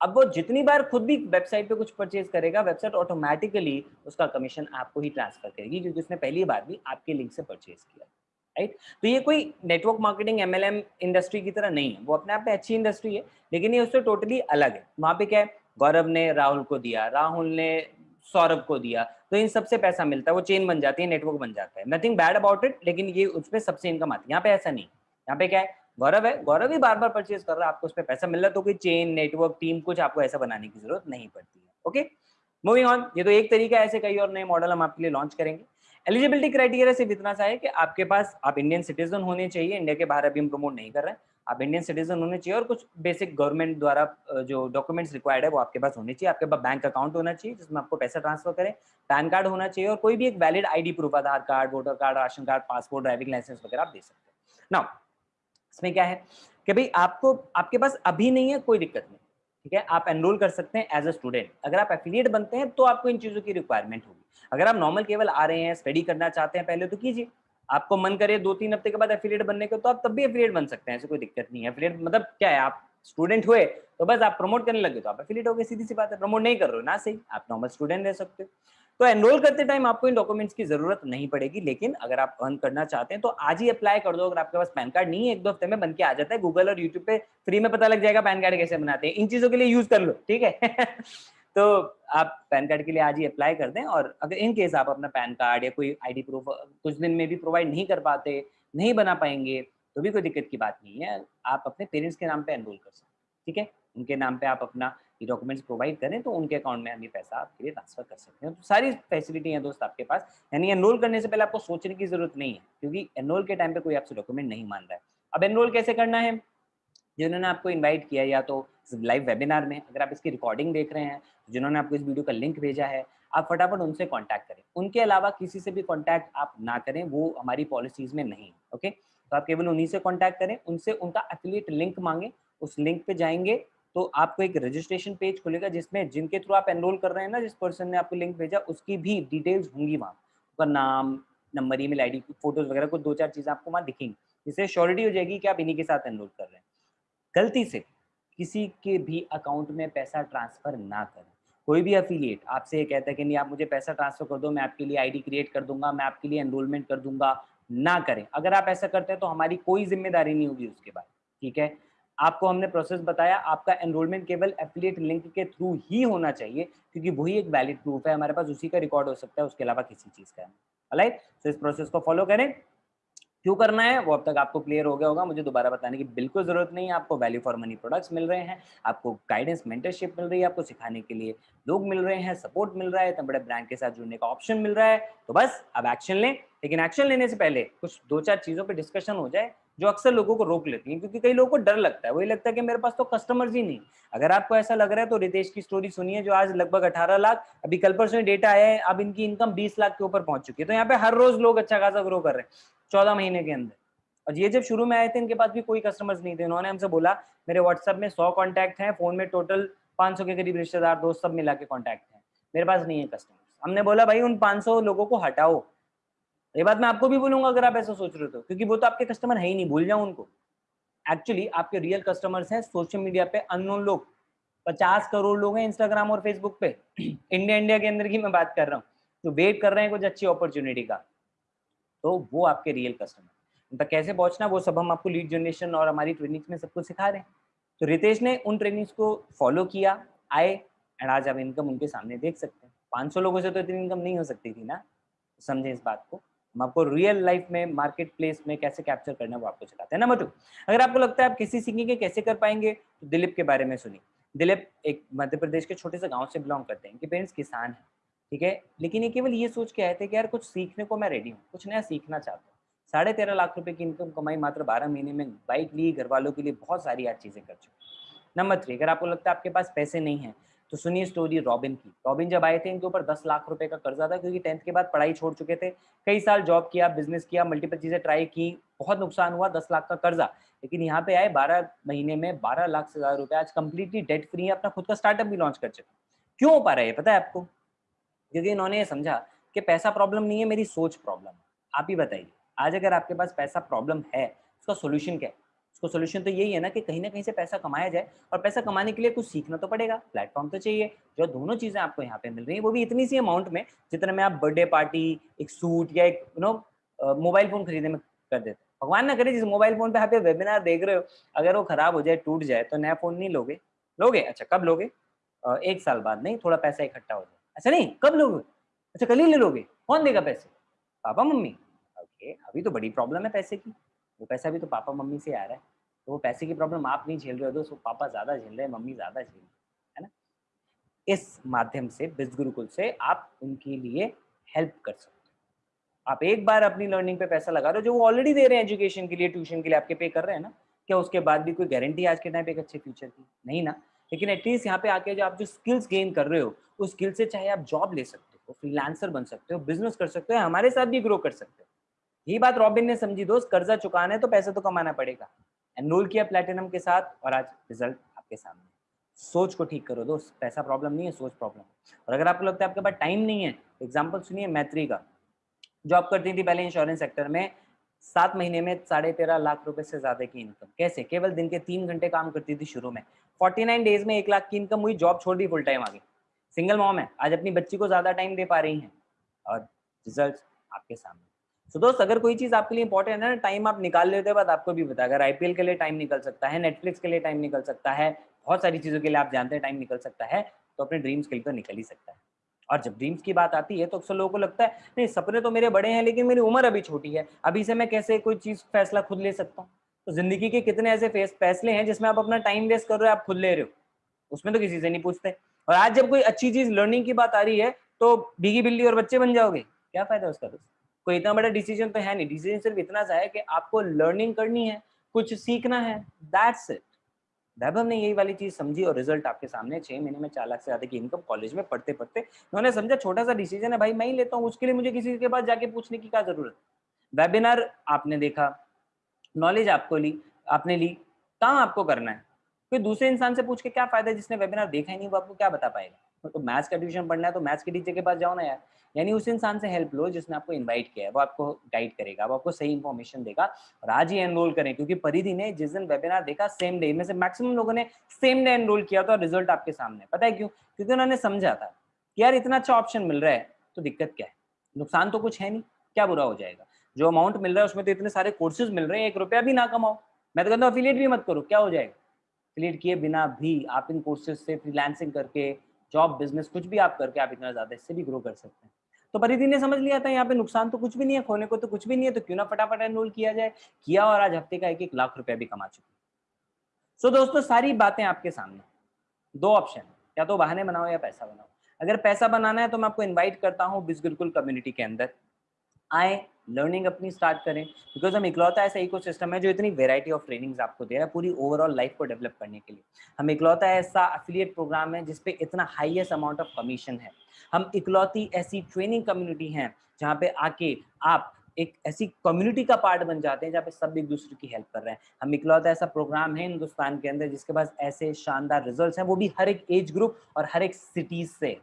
अब वो जितनी बार खुद भी वेबसाइट पे कुछ परचेज करेगा वेबसाइट ऑटोमेटिकली उसका कमीशन आपको ही ट्रांसफ़र करेगी, क्योंकि उसने पहली बार भी आपके लिंक से परचेज किया राइट तो ये कोई नेटवर्क मार्केटिंग एमएलएम इंडस्ट्री की तरह नहीं है। वो अपने आप में अच्छी इंडस्ट्री है, लेकिन ये उससे टोटली अलग है। वहाँ पे क्या है? गौरव ने राहुल को दिया, राहुल ने सौरभ को दिया तो इन सबसे पैसा मिलता है, वो चेन बन जाती है नेटवर्क बन जाता है। नथिंग बैड अबाउट इट लेकिन ये उसमें सबसे इनकम आती है। यहाँ पे ऐसा नहीं। यहाँ पे क्या है? गौरव है। गौरव ही बार बार परचेज कर रहा है, आपको उस पर पैसा मिल रहा है तो कोई चेन नेटवर्क टीम कुछ आपको ऐसा बनाने की ज़रूरत नहीं पड़ती है। ओके मूविंग ऑन ये तो एक तरीका ऐसे कई और नए मॉडल हम आपके लिए लॉन्च करेंगे। एलिजिबिलिटी क्राइटेरिया सिर्फ़ इतना सा है कि आपके पास, आप इंडियन सिटीजन होने चाहिए इंडिया के बाहर अभी हम प्रमोट नहीं कर रहे हैं। आप इंडियन सिटीजन होने चाहिए और कुछ बेसिक गवर्नमेंट द्वारा जो डॉक्यूमेंट्स रिक्वायर्ड है वो आपके पास होने चाहिए। आपके पास बैंक अकाउंट होना चाहिए जिसमें आपको पैसा ट्रांसफ़र करें। पैन कार्ड होना चाहिए और कोई भी एक valid ID proof Aadhaar card voter card ration card passport driving license वगैरह आप दे सकते हैं। नाउ इसमें क्या है कि भाई आपको, आपके पास अभी नहीं है, कोई दिक्कत नहीं, ठीक है? आप एनरोल कर सकते हैं एज अ स्टूडेंट अगर आप एफिलिएट बनते हैं तो आपको इन चीज़ों की रिक्वायरमेंट होगी। अगर आप नॉर्मल केवल आ रहे हैं स्टडी करना चाहते हैं पहले तो कीजिए। आपको मन करे दो तीन हफ़्ते के बाद एफिलिएट बनने के तो आप तब भी एफिलिएट बन सकते हैं, ऐसे कोई दिक्कत नहीं है। एफिलिएट मतलब क्या है, आप स्टूडेंट हुए तो बस आप प्रमोट करने लगे तो आप एफिलिएट हो गए सीधी सी बात है प्रमोट नहीं कर रहे हो, ना सही, आप नॉर्मल स्टूडेंट रह सकते हो। तो एनरोल करते टाइम आपको इन डॉक्यूमेंट्स की ज़रूरत नहीं पड़ेगी, लेकिन अगर आप अर्न करना चाहते हैं तो आज ही अप्लाई कर दो, अगर आपके पास पैन कार्ड नहीं है, एक दो हफ़्ते में बन के आ जाता है गूगल और यूट्यूब पे फ्री में पता लग जाएगा पैन कार्ड कैसे बनाते हैं, इन चीज़ों के लिए यूज़ कर लो, ठीक है? तो आप पैन कार्ड के लिए आज ही अप्लाई कर दें और अगर इन केस आप अपना पैन कार्ड या कोई आईडी प्रूफ कुछ दिन में भी प्रोवाइड नहीं कर पाते, नहीं बना पाएँगे तो भी कोई दिक्कत की बात नहीं है। आप अपने पेरेंट्स के नाम पे एनरोल कर सकते ठीक है? उनके नाम पे आप अपना ये डॉक्यूमेंट्स प्रोवाइड करें तो उनके अकाउंट में हम ये पैसा आपके लिए ट्रांसफ़र कर सकते हैं। तो सारी फैसिलिटी है दोस्त आपके पास, यानी एनरोल करने से पहले आपको सोचने की ज़रूरत नहीं है, क्योंकि एनरोल के टाइम पे कोई आपसे डॉक्यूमेंट नहीं मान रहा है। अब एनरोल कैसे करना है? जिन्होंने आपको इन्वाइट किया या तो लाइव वेबिनार में अगर आप इसकी रिकॉर्डिंग देख रहे हैं, जिन्होंने आपको इस वीडियो का लिंक भेजा है, आप फटाफट उनसे कॉन्टैक्ट करें। उनके अलावा किसी से भी कॉन्टैक्ट आप ना करें, वो हमारी पॉलिसीज़ में नहीं ओके तो आप केवल उन्हीं से कॉन्टैक्ट करें, उनसे उनका एफिलिएट लिंक मांगे, उस लिंक पे जाएँगे तो आपको एक रजिस्ट्रेशन पेज खुलेगा, जिसमें जिनके थ्रू आप एनरोल कर रहे हैं ना, जिस पर्सन ने आपको लिंक भेजा, उसकी भी डिटेल्स होंगी वहाँ। उसका नाम number email I D photos वगैरह, कुछ दो चार चीज़ें आपको वहाँ दिखेंगी, जिससे श्योरिटी हो जाएगी कि आप इन्हीं के साथ एनरोल कर रहे हैं। गलती से किसी के भी अकाउंट में पैसा ट्रांसफ़र ना करें। कोई भी अफिलिएट आपसे ये कहता है कि नहीं, आप मुझे पैसा ट्रांसफ़र कर दो, मैं आपके लिए आईडी क्रिएट कर दूँगा, मैं आपके लिए एनरोलमेंट कर दूँगा, ना करें। अगर आप ऐसा करते हैं तो हमारी कोई ज़िम्मेदारी नहीं होगी उसके बाद, ठीक है? आपको हमने प्रोसेस बताया, आपका एनरोलमेंट केवल एफिलिएट लिंक के थ्रू ही होना चाहिए, क्योंकि वही एक वैलिड प्रूफ है, हमारे पास उसी का रिकॉर्ड हो सकता है, उसके अलावा किसी चीज़ का राइट तो इस प्रोसेस को फॉलो करें। क्यों करना है? वो अब तक आपको क्लियर हो गया होगा। मुझे दोबारा बताने की बिल्कुल ज़रूरत नहीं है। आपको वैल्यू फॉर मनी प्रोडक्ट्स मिल रहे हैं, आपको गाइडेंस मेंटरशिप मिल रही है, आपको सिखाने के लिए लोग मिल रहे हैं सपोर्ट मिल रहा है, इतने बड़े ब्रांड के साथ जुड़ने का ऑप्शन मिल रहा है। तो बस, अब एक्शन लें। लेकिन एक्शन लेने से पहले कुछ दो चार चीज़ों पर डिस्कशन हो जाए। जो अक्सर लोगों को रोक लेती है, क्योंकि कई लोगों को डर लगता है। वही लगता है कि मेरे पास तो कस्टमर्स ही नहीं। अगर आपको ऐसा लग रहा है तो रितेश की स्टोरी सुनिए, जो आज लगभग 18 लाख, अभी कल परसों डेटा आया है, अब इनकी इनकम 20 लाख के ऊपर पहुँच चुकी है। तो यहाँ पे हर रोज लोग अच्छा खासा ग्रो कर रहे हैं, चौदह महीने के अंदर। और ये जब शुरू में आए थे, इनके पास भी कोई कस्टमर्स नहीं थे। उन्होंने हमसे बोला, मेरे व्हाट्सएप में सौ कॉन्टैक्ट हैं फ़ोन में टोटल पाँच के करीब रिश्तेदार, दोस्त सब मिला के कॉन्टैक्ट हैं। मेरे पास नहीं है कस्टमर्स हमने बोला, भाई उन पाँच सौ लोगों को हटाओ। ये बात मैं आपको भी बोलूँगा अगर आप ऐसा सोच रहे हो तो क्योंकि वो तो आपके कस्टमर है ही नहीं, भूल जाओ उनको। एक्चुअली आपके रियल कस्टमर्स हैं सोशल मीडिया पे अननोन लोग, पचास करोड़ लोग हैं इंस्टाग्राम और फेसबुक पे। इंडिया इंडिया के अंदर की मैं बात कर रहा हूँ, जो वेट कर रहे हैं कुछ अच्छी अपॉर्चुनिटी का। तो वो आपके रियल कस्टमर उन कैसे पहुँचना, वो सब हम आपको लीड जनरेशन और हमारी ट्रेनिंग्स में सब कुछ सिखा रहे हैं। तो रितेश ने उन ट्रेनिंग्स को फॉलो किया, आए एंड आज आप इनकम उनके सामने देख सकते हैं। 500 लोगों से तो इतनी इनकम नहीं हो सकती थी ना? समझे इस बात को। हम आपको रियल लाइफ में मार्केट प्लेस में कैसे कैप्चर करना है वो आपको सिखाते हैं। नंबर टू अगर आपको लगता है आप किसी सीखेंगे कैसे कर पाएँगे तो दिलीप के बारे में सुनिए। दिलीप एक मध्य प्रदेश के छोटे से गाँव से बिलोंग करते हैं, इनके पेरेंट्स किसान हैं, ठीक है? लेकिन ये केवल ये सोच के आए थे कि यार कुछ सीखने को मैं रेडी हूँ, कुछ नया सीखना चाहता हूँ। साढ़े तेरह लाख रुपए की इनकम कमाई मात्र बारह महीने में बाइक ली घर वालों के लिए बहुत सारी आज चीज़ें कर चुके नंबर थ्री अगर आपको लगता है आपके पास पैसे नहीं है तो सुनिए स्टोरी रॉबिन की। रॉबिन जब आए थे, इनके ऊपर दस लाख रुपए का कर्जा था, क्योंकि टेंथ के बाद पढ़ाई छोड़ चुके थे, कई साल जॉब किया बिज़नेस किया मल्टीपल चीज़ें ट्राई की, बहुत नुकसान हुआ, दस लाख का कर्जा। लेकिन यहाँ पे आए, बारह महीने में बारह लाख से ज़्यादा रुपए आज कंप्लीटली डेट फ्री है, अपना खुद का स्टार्टअप भी लॉन्च कर चुके क्यों हो पा रहा है पता है आपको? क्योंकि इन्होंने ये समझा कि पैसा प्रॉब्लम नहीं है, मेरी सोच प्रॉब्लम है। आप ही बताइए, आज अगर आपके पास पैसा प्रॉब्लम है, उसका सोल्यूशन क्या है? उसको सोल्यूशन तो यही है ना कि कहीं ना कहीं से पैसा कमाया जाए और पैसा कमाने के लिए कुछ सीखना तो पड़ेगा। प्लेटफॉर्म तो चाहिए, जो दोनों चीज़ें आपको यहाँ पे मिल रही है, वो भी इतनी सी अमाउंट में जितने में आप बर्थडे पार्टी एक सूट या एक यू नो मोबाइल फ़ोन खरीदने में कर देते भगवान ना करे जिस मोबाइल फ़ोन पे आप वेबिनार देख रहे हो, अगर वो खराब हो जाए, टूट जाए तो नया फ़ोन नहीं लोगे। लोगे? अच्छा कब लोगे? एक साल बाद। नहीं, थोड़ा पैसा इकट्ठा हो जाए। अच्छा नहीं, कब लोगे? अच्छा कल ही ले लोगे। कौन देगा पैसे? पापा, मम्मी। ओके, अभी तो बड़ी प्रॉब्लम है पैसे की। वो पैसा भी तो पापा मम्मी से आ रहा है। तो वो पैसे की प्रॉब्लम आप नहीं झेल रहे हो वो पापा ज़्यादा झेल रहे हैं, मम्मी ज़्यादा झेल रहे है ना? इस माध्यम से बिज गुरुकुल से आप उनके लिए हेल्प कर सकते हो। आप एक बार अपनी लर्निंग पे पैसा लगा रहे हो, जो वो ऑलरेडी दे रहे हैं एजुकेशन के लिए ट्यूशन के लिए आपके पे कर रहे हैं ना, क्या उसके बाद भी कोई गारंटी आज के टाइम पे एक अच्छे फ्यूचर की? नहीं ना। लेकिन एटलीस्ट यहाँ पे आके जो आप जो स्किल्स गेन कर रहे हो, उस स्किल से चाहे आप जॉब ले सकते हो फ्रीलांसर बन सकते हो बिज़नेस कर सकते हो हमारे साथ भी ग्रो कर सकते हो। यही बात रॉबिन ने समझी, दोस्त, कर्जा चुकाना है तो पैसे तो कमाना पड़ेगा। एनरोल किया प्लेटिनम के साथ और आज रिज़ल्ट आपके सामने। सोच को ठीक करो, दोस्त, पैसा प्रॉब्लम नहीं है, सोच प्रॉब्लम और अगर आपको लगता है आपके पास टाइम नहीं है एग्ज़ाम्पल सुनिए मैत्री का। जॉब करती थी पहले इंश्योरेंस सेक्टर में, सात महीने में साढ़े तेरह लाख रुपए से ज़्यादा की इनकम कैसे? केवल दिन के तीन घंटे काम करती थी शुरू में। फोर्टी नाइन डेज़ में एक लाख की इनकम हुई जॉब छोड़ दी फुल टाइम आगे। सिंगल मॉम है, आज अपनी बच्ची को ज़्यादा टाइम दे पा रही हैं। और रिज़ल्ट आपके सामने। सो दोस्त, अगर कोई चीज़ आपके लिए इंपॉर्टेंट है ना टाइम आप निकाल लेते बाद आपको भी बता अगर आईपीएल के लिए टाइम निकल सकता है नेटफ्लिक्स के लिए टाइम निकल सकता है, बहुत सारी चीज़ों के लिए आप जानते हैं टाइम निकल सकता है तो अपने ड्रीम्स के लिए तो निकल ही सकता है। और जब ड्रीम्स की बात आती है तो अक्सर लोगों को लगता है, नहीं, सपने तो मेरे बड़े हैं, लेकिन मेरी उम्र अभी छोटी है। अभी से मैं कैसे कोई चीज़, फैसला खुद ले सकता हूँ? तो ज़िंदगी के कितने ऐसे फैसले हैं, जिसमें आप अपना टाइम वेस्ट कर रहे हो, आप खुद ले रहे हो। उसमें तो किसी से नहीं पूछते। और आज जब कोई अच्छी चीज़ लर्निंग की बात आ रही है तो भीगी बिल्ली और बच्चे बन जाओगे। क्या फ़ायदा उसका दोस्त? कोई इतना बड़ा डिसीज़न तो है नहीं। डिसीज़न सिर्फ़ इतना सा है कि आपको लर्निंग करनी है, कुछ सीखना है। दैट्स इट वैभव ने यही वाली चीज़ समझी और रिज़ल्ट आपके सामने छह महीने में चार लाख से ज़्यादा की इनकम कॉलेज में पढ़ते पढ़ते उन्होंने समझा छोटा सा डिसीज़न है, भाई मैं ही लेता हूँ, उसके लिए मुझे किसी के पास जाके पूछने की क्या ज़रूरत वेबिनार आपने देखा नॉलेज आपको ली, आपने ली, कहाँ आपको करना है? कोई दूसरे इंसान से पूछ के क्या फ़ायदा जिसने वेबिनार देखा ही नहीं, वो आपको क्या बता पाएगा? तो मैथ्स का ट्यूशन पढ़ना है तो मैथ्स के टीचर के पास जाओ ना यार। यानी उस इंसान से हेल्प लो जिसने आपको इनवाइट किया है, वो आपको गाइड करेगा, वो आपको सही इन्फॉर्मेशन देगा और आज ही एनरोल करें, क्योंकि परिधि ने जिस दिन वेबिनार देखा सेम डे में से मैक्सिमम लोगों ने सेम डे एनरोल किया था और रिज़ल्ट आपके सामने पता है क्यों? क्योंकि उन्होंने समझा था कि यार इतना अच्छा ऑप्शन मिल रहा है तो दिक्कत क्या है? नुकसान तो कुछ है नहीं, क्या बुरा हो जाएगा? जो अमाउंट मिल रहा है उसमें तो इतने सारे कोर्सेज मिल रहे हैं, एक रुपया भी ना कमाओ। मैं तो कहता हूँ अफिलिएट भी मत करो, क्या हो जाएगा? अफिलिएट किए बिना भी आप इन कोर्सेज से फ्रीलांसिंग करके जॉब बिज़नेस कुछ भी आप करके आप इतना ज़्यादा इससे भी ग्रो कर सकते हैं। तो परिधि ने समझ लिया था, यहाँ पे नुकसान तो कुछ भी नहीं है, खोने को तो कुछ भी नहीं है तो क्यों ना फटाफट एनरोल किया जाए? किया और आज हफ़्ते का एक एक लाख रुपया भी कमा चुके सो दोस्तों, सारी बातें आपके सामने दो ऑप्शन या तो बहाने बनाओ या पैसा बनाओ। अगर पैसा बनाना है तो मैं आपको इन्वाइट करता हूँ बिजगुलकुल कम्युनिटी के अंदर। आए लर्निंग अपनी स्टार्ट करें। बिकॉज़ हम इकलौता ऐसा इको सिस्टम है जो इतनी वेराइटी ऑफ़ ट्रेनिंग्स आपको दे रहा है पूरी ओवरऑल लाइफ को डेवलप करने के लिए। हम इकलौता ऐसा अफिलिएट प्रोग्राम है जिसपे इतना हाईएस्ट अमाउंट ऑफ़ कमीशन है। हम इकलौती ऐसी ट्रेनिंग कम्युनिटी हैं जहाँ पे आके आप एक ऐसी कम्युनिटी का पार्ट बन जाते हैं जहाँ पे सब एक दूसरे की हेल्प कर रहे हैं। हम इकलौता ऐसा प्रोग्राम है हिंदुस्तान के अंदर जिसके पास ऐसे शानदार रिजल्ट्स हैं। वो भी हर एक एज ग्रुप और हर एक सिटीज़ से।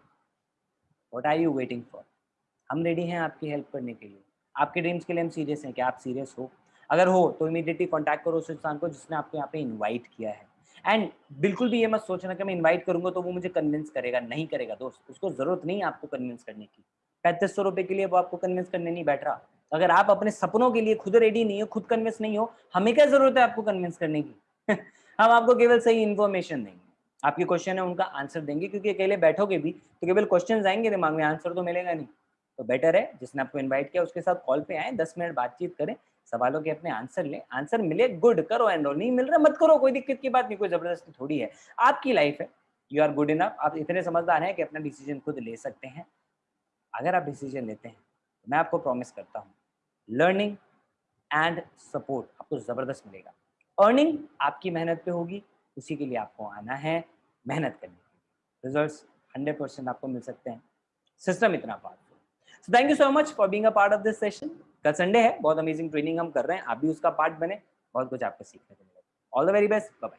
What are you waiting for हम रेडी हैं आपकी हेल्प करने के लिए। आपके ड्रीम्स के लिए हम सीरियस हैं कि आप सीरियस हो। अगर हो तो इमीडिएटली कॉन्टैक्ट करो उस इंसान को जिसने आपको यहाँ पे इन्वाइट किया है। एंड बिल्कुल भी ये मत सोचना कि मैं इन्वाइट करूँगा तो वो मुझे कन्विंस करेगा, नहीं करेगा। दोस्त, उसको ज़रूरत नहीं है आपको कन्विंस करने की। पैंतीस सौ रुपए के लिए वो आपको कन्विंस करने नहीं बैठ रहा। अगर आप अपने सपनों के लिए खुद रेडी नहीं हो, खुद कन्विंस नहीं हो, हमें क्या ज़रूरत है आपको कन्विंस करने की? हम आपको केवल सही इन्फॉर्मेशन देंगे। आपके क्वेश्चन है, उनका आंसर देंगे, क्योंकि अकेले बैठोगे भी तो केवल क्वेश्चन आएँगे दिमाग में आंसर तो मिलेगा नहीं। तो बेटर है। जिसने आपको इनवाइट किया, उसके साथ कॉल पे आए, दस मिनट बातचीत करें, सवालों के अपने आंसर लें। आंसर मिले गुड करो एनरोल नहीं मिल रहा, मत करो, कोई दिक्कत की बात नहीं, कोई ज़बरदस्ती थोड़ी है। आपकी लाइफ है। यू आर गुड इनफ आप इतने समझदार हैं कि अपना डिसीज़न खुद ले सकते हैं। अगर आप डिसीज़न लेते हैं तो मैं आपको प्रॉमिस करता हूँ लर्निंग एंड सपोर्ट आपको ज़बरदस्त मिलेगा। अर्निंग आपकी मेहनत पे होगी, उसी के लिए आपको आना है मेहनत करने लिए। रिज़ल्ट हंड्रेड परसेंट आपको मिल सकते हैं। सिस्टम इतना powerful so thank you so much for being a part of this session कल संडे है, बहुत अमेजिंग ट्रेनिंग हम कर रहे हैं, आप भी उसका पार्ट बने बहुत कुछ आपको सीखने को मिलेगा all the very best bye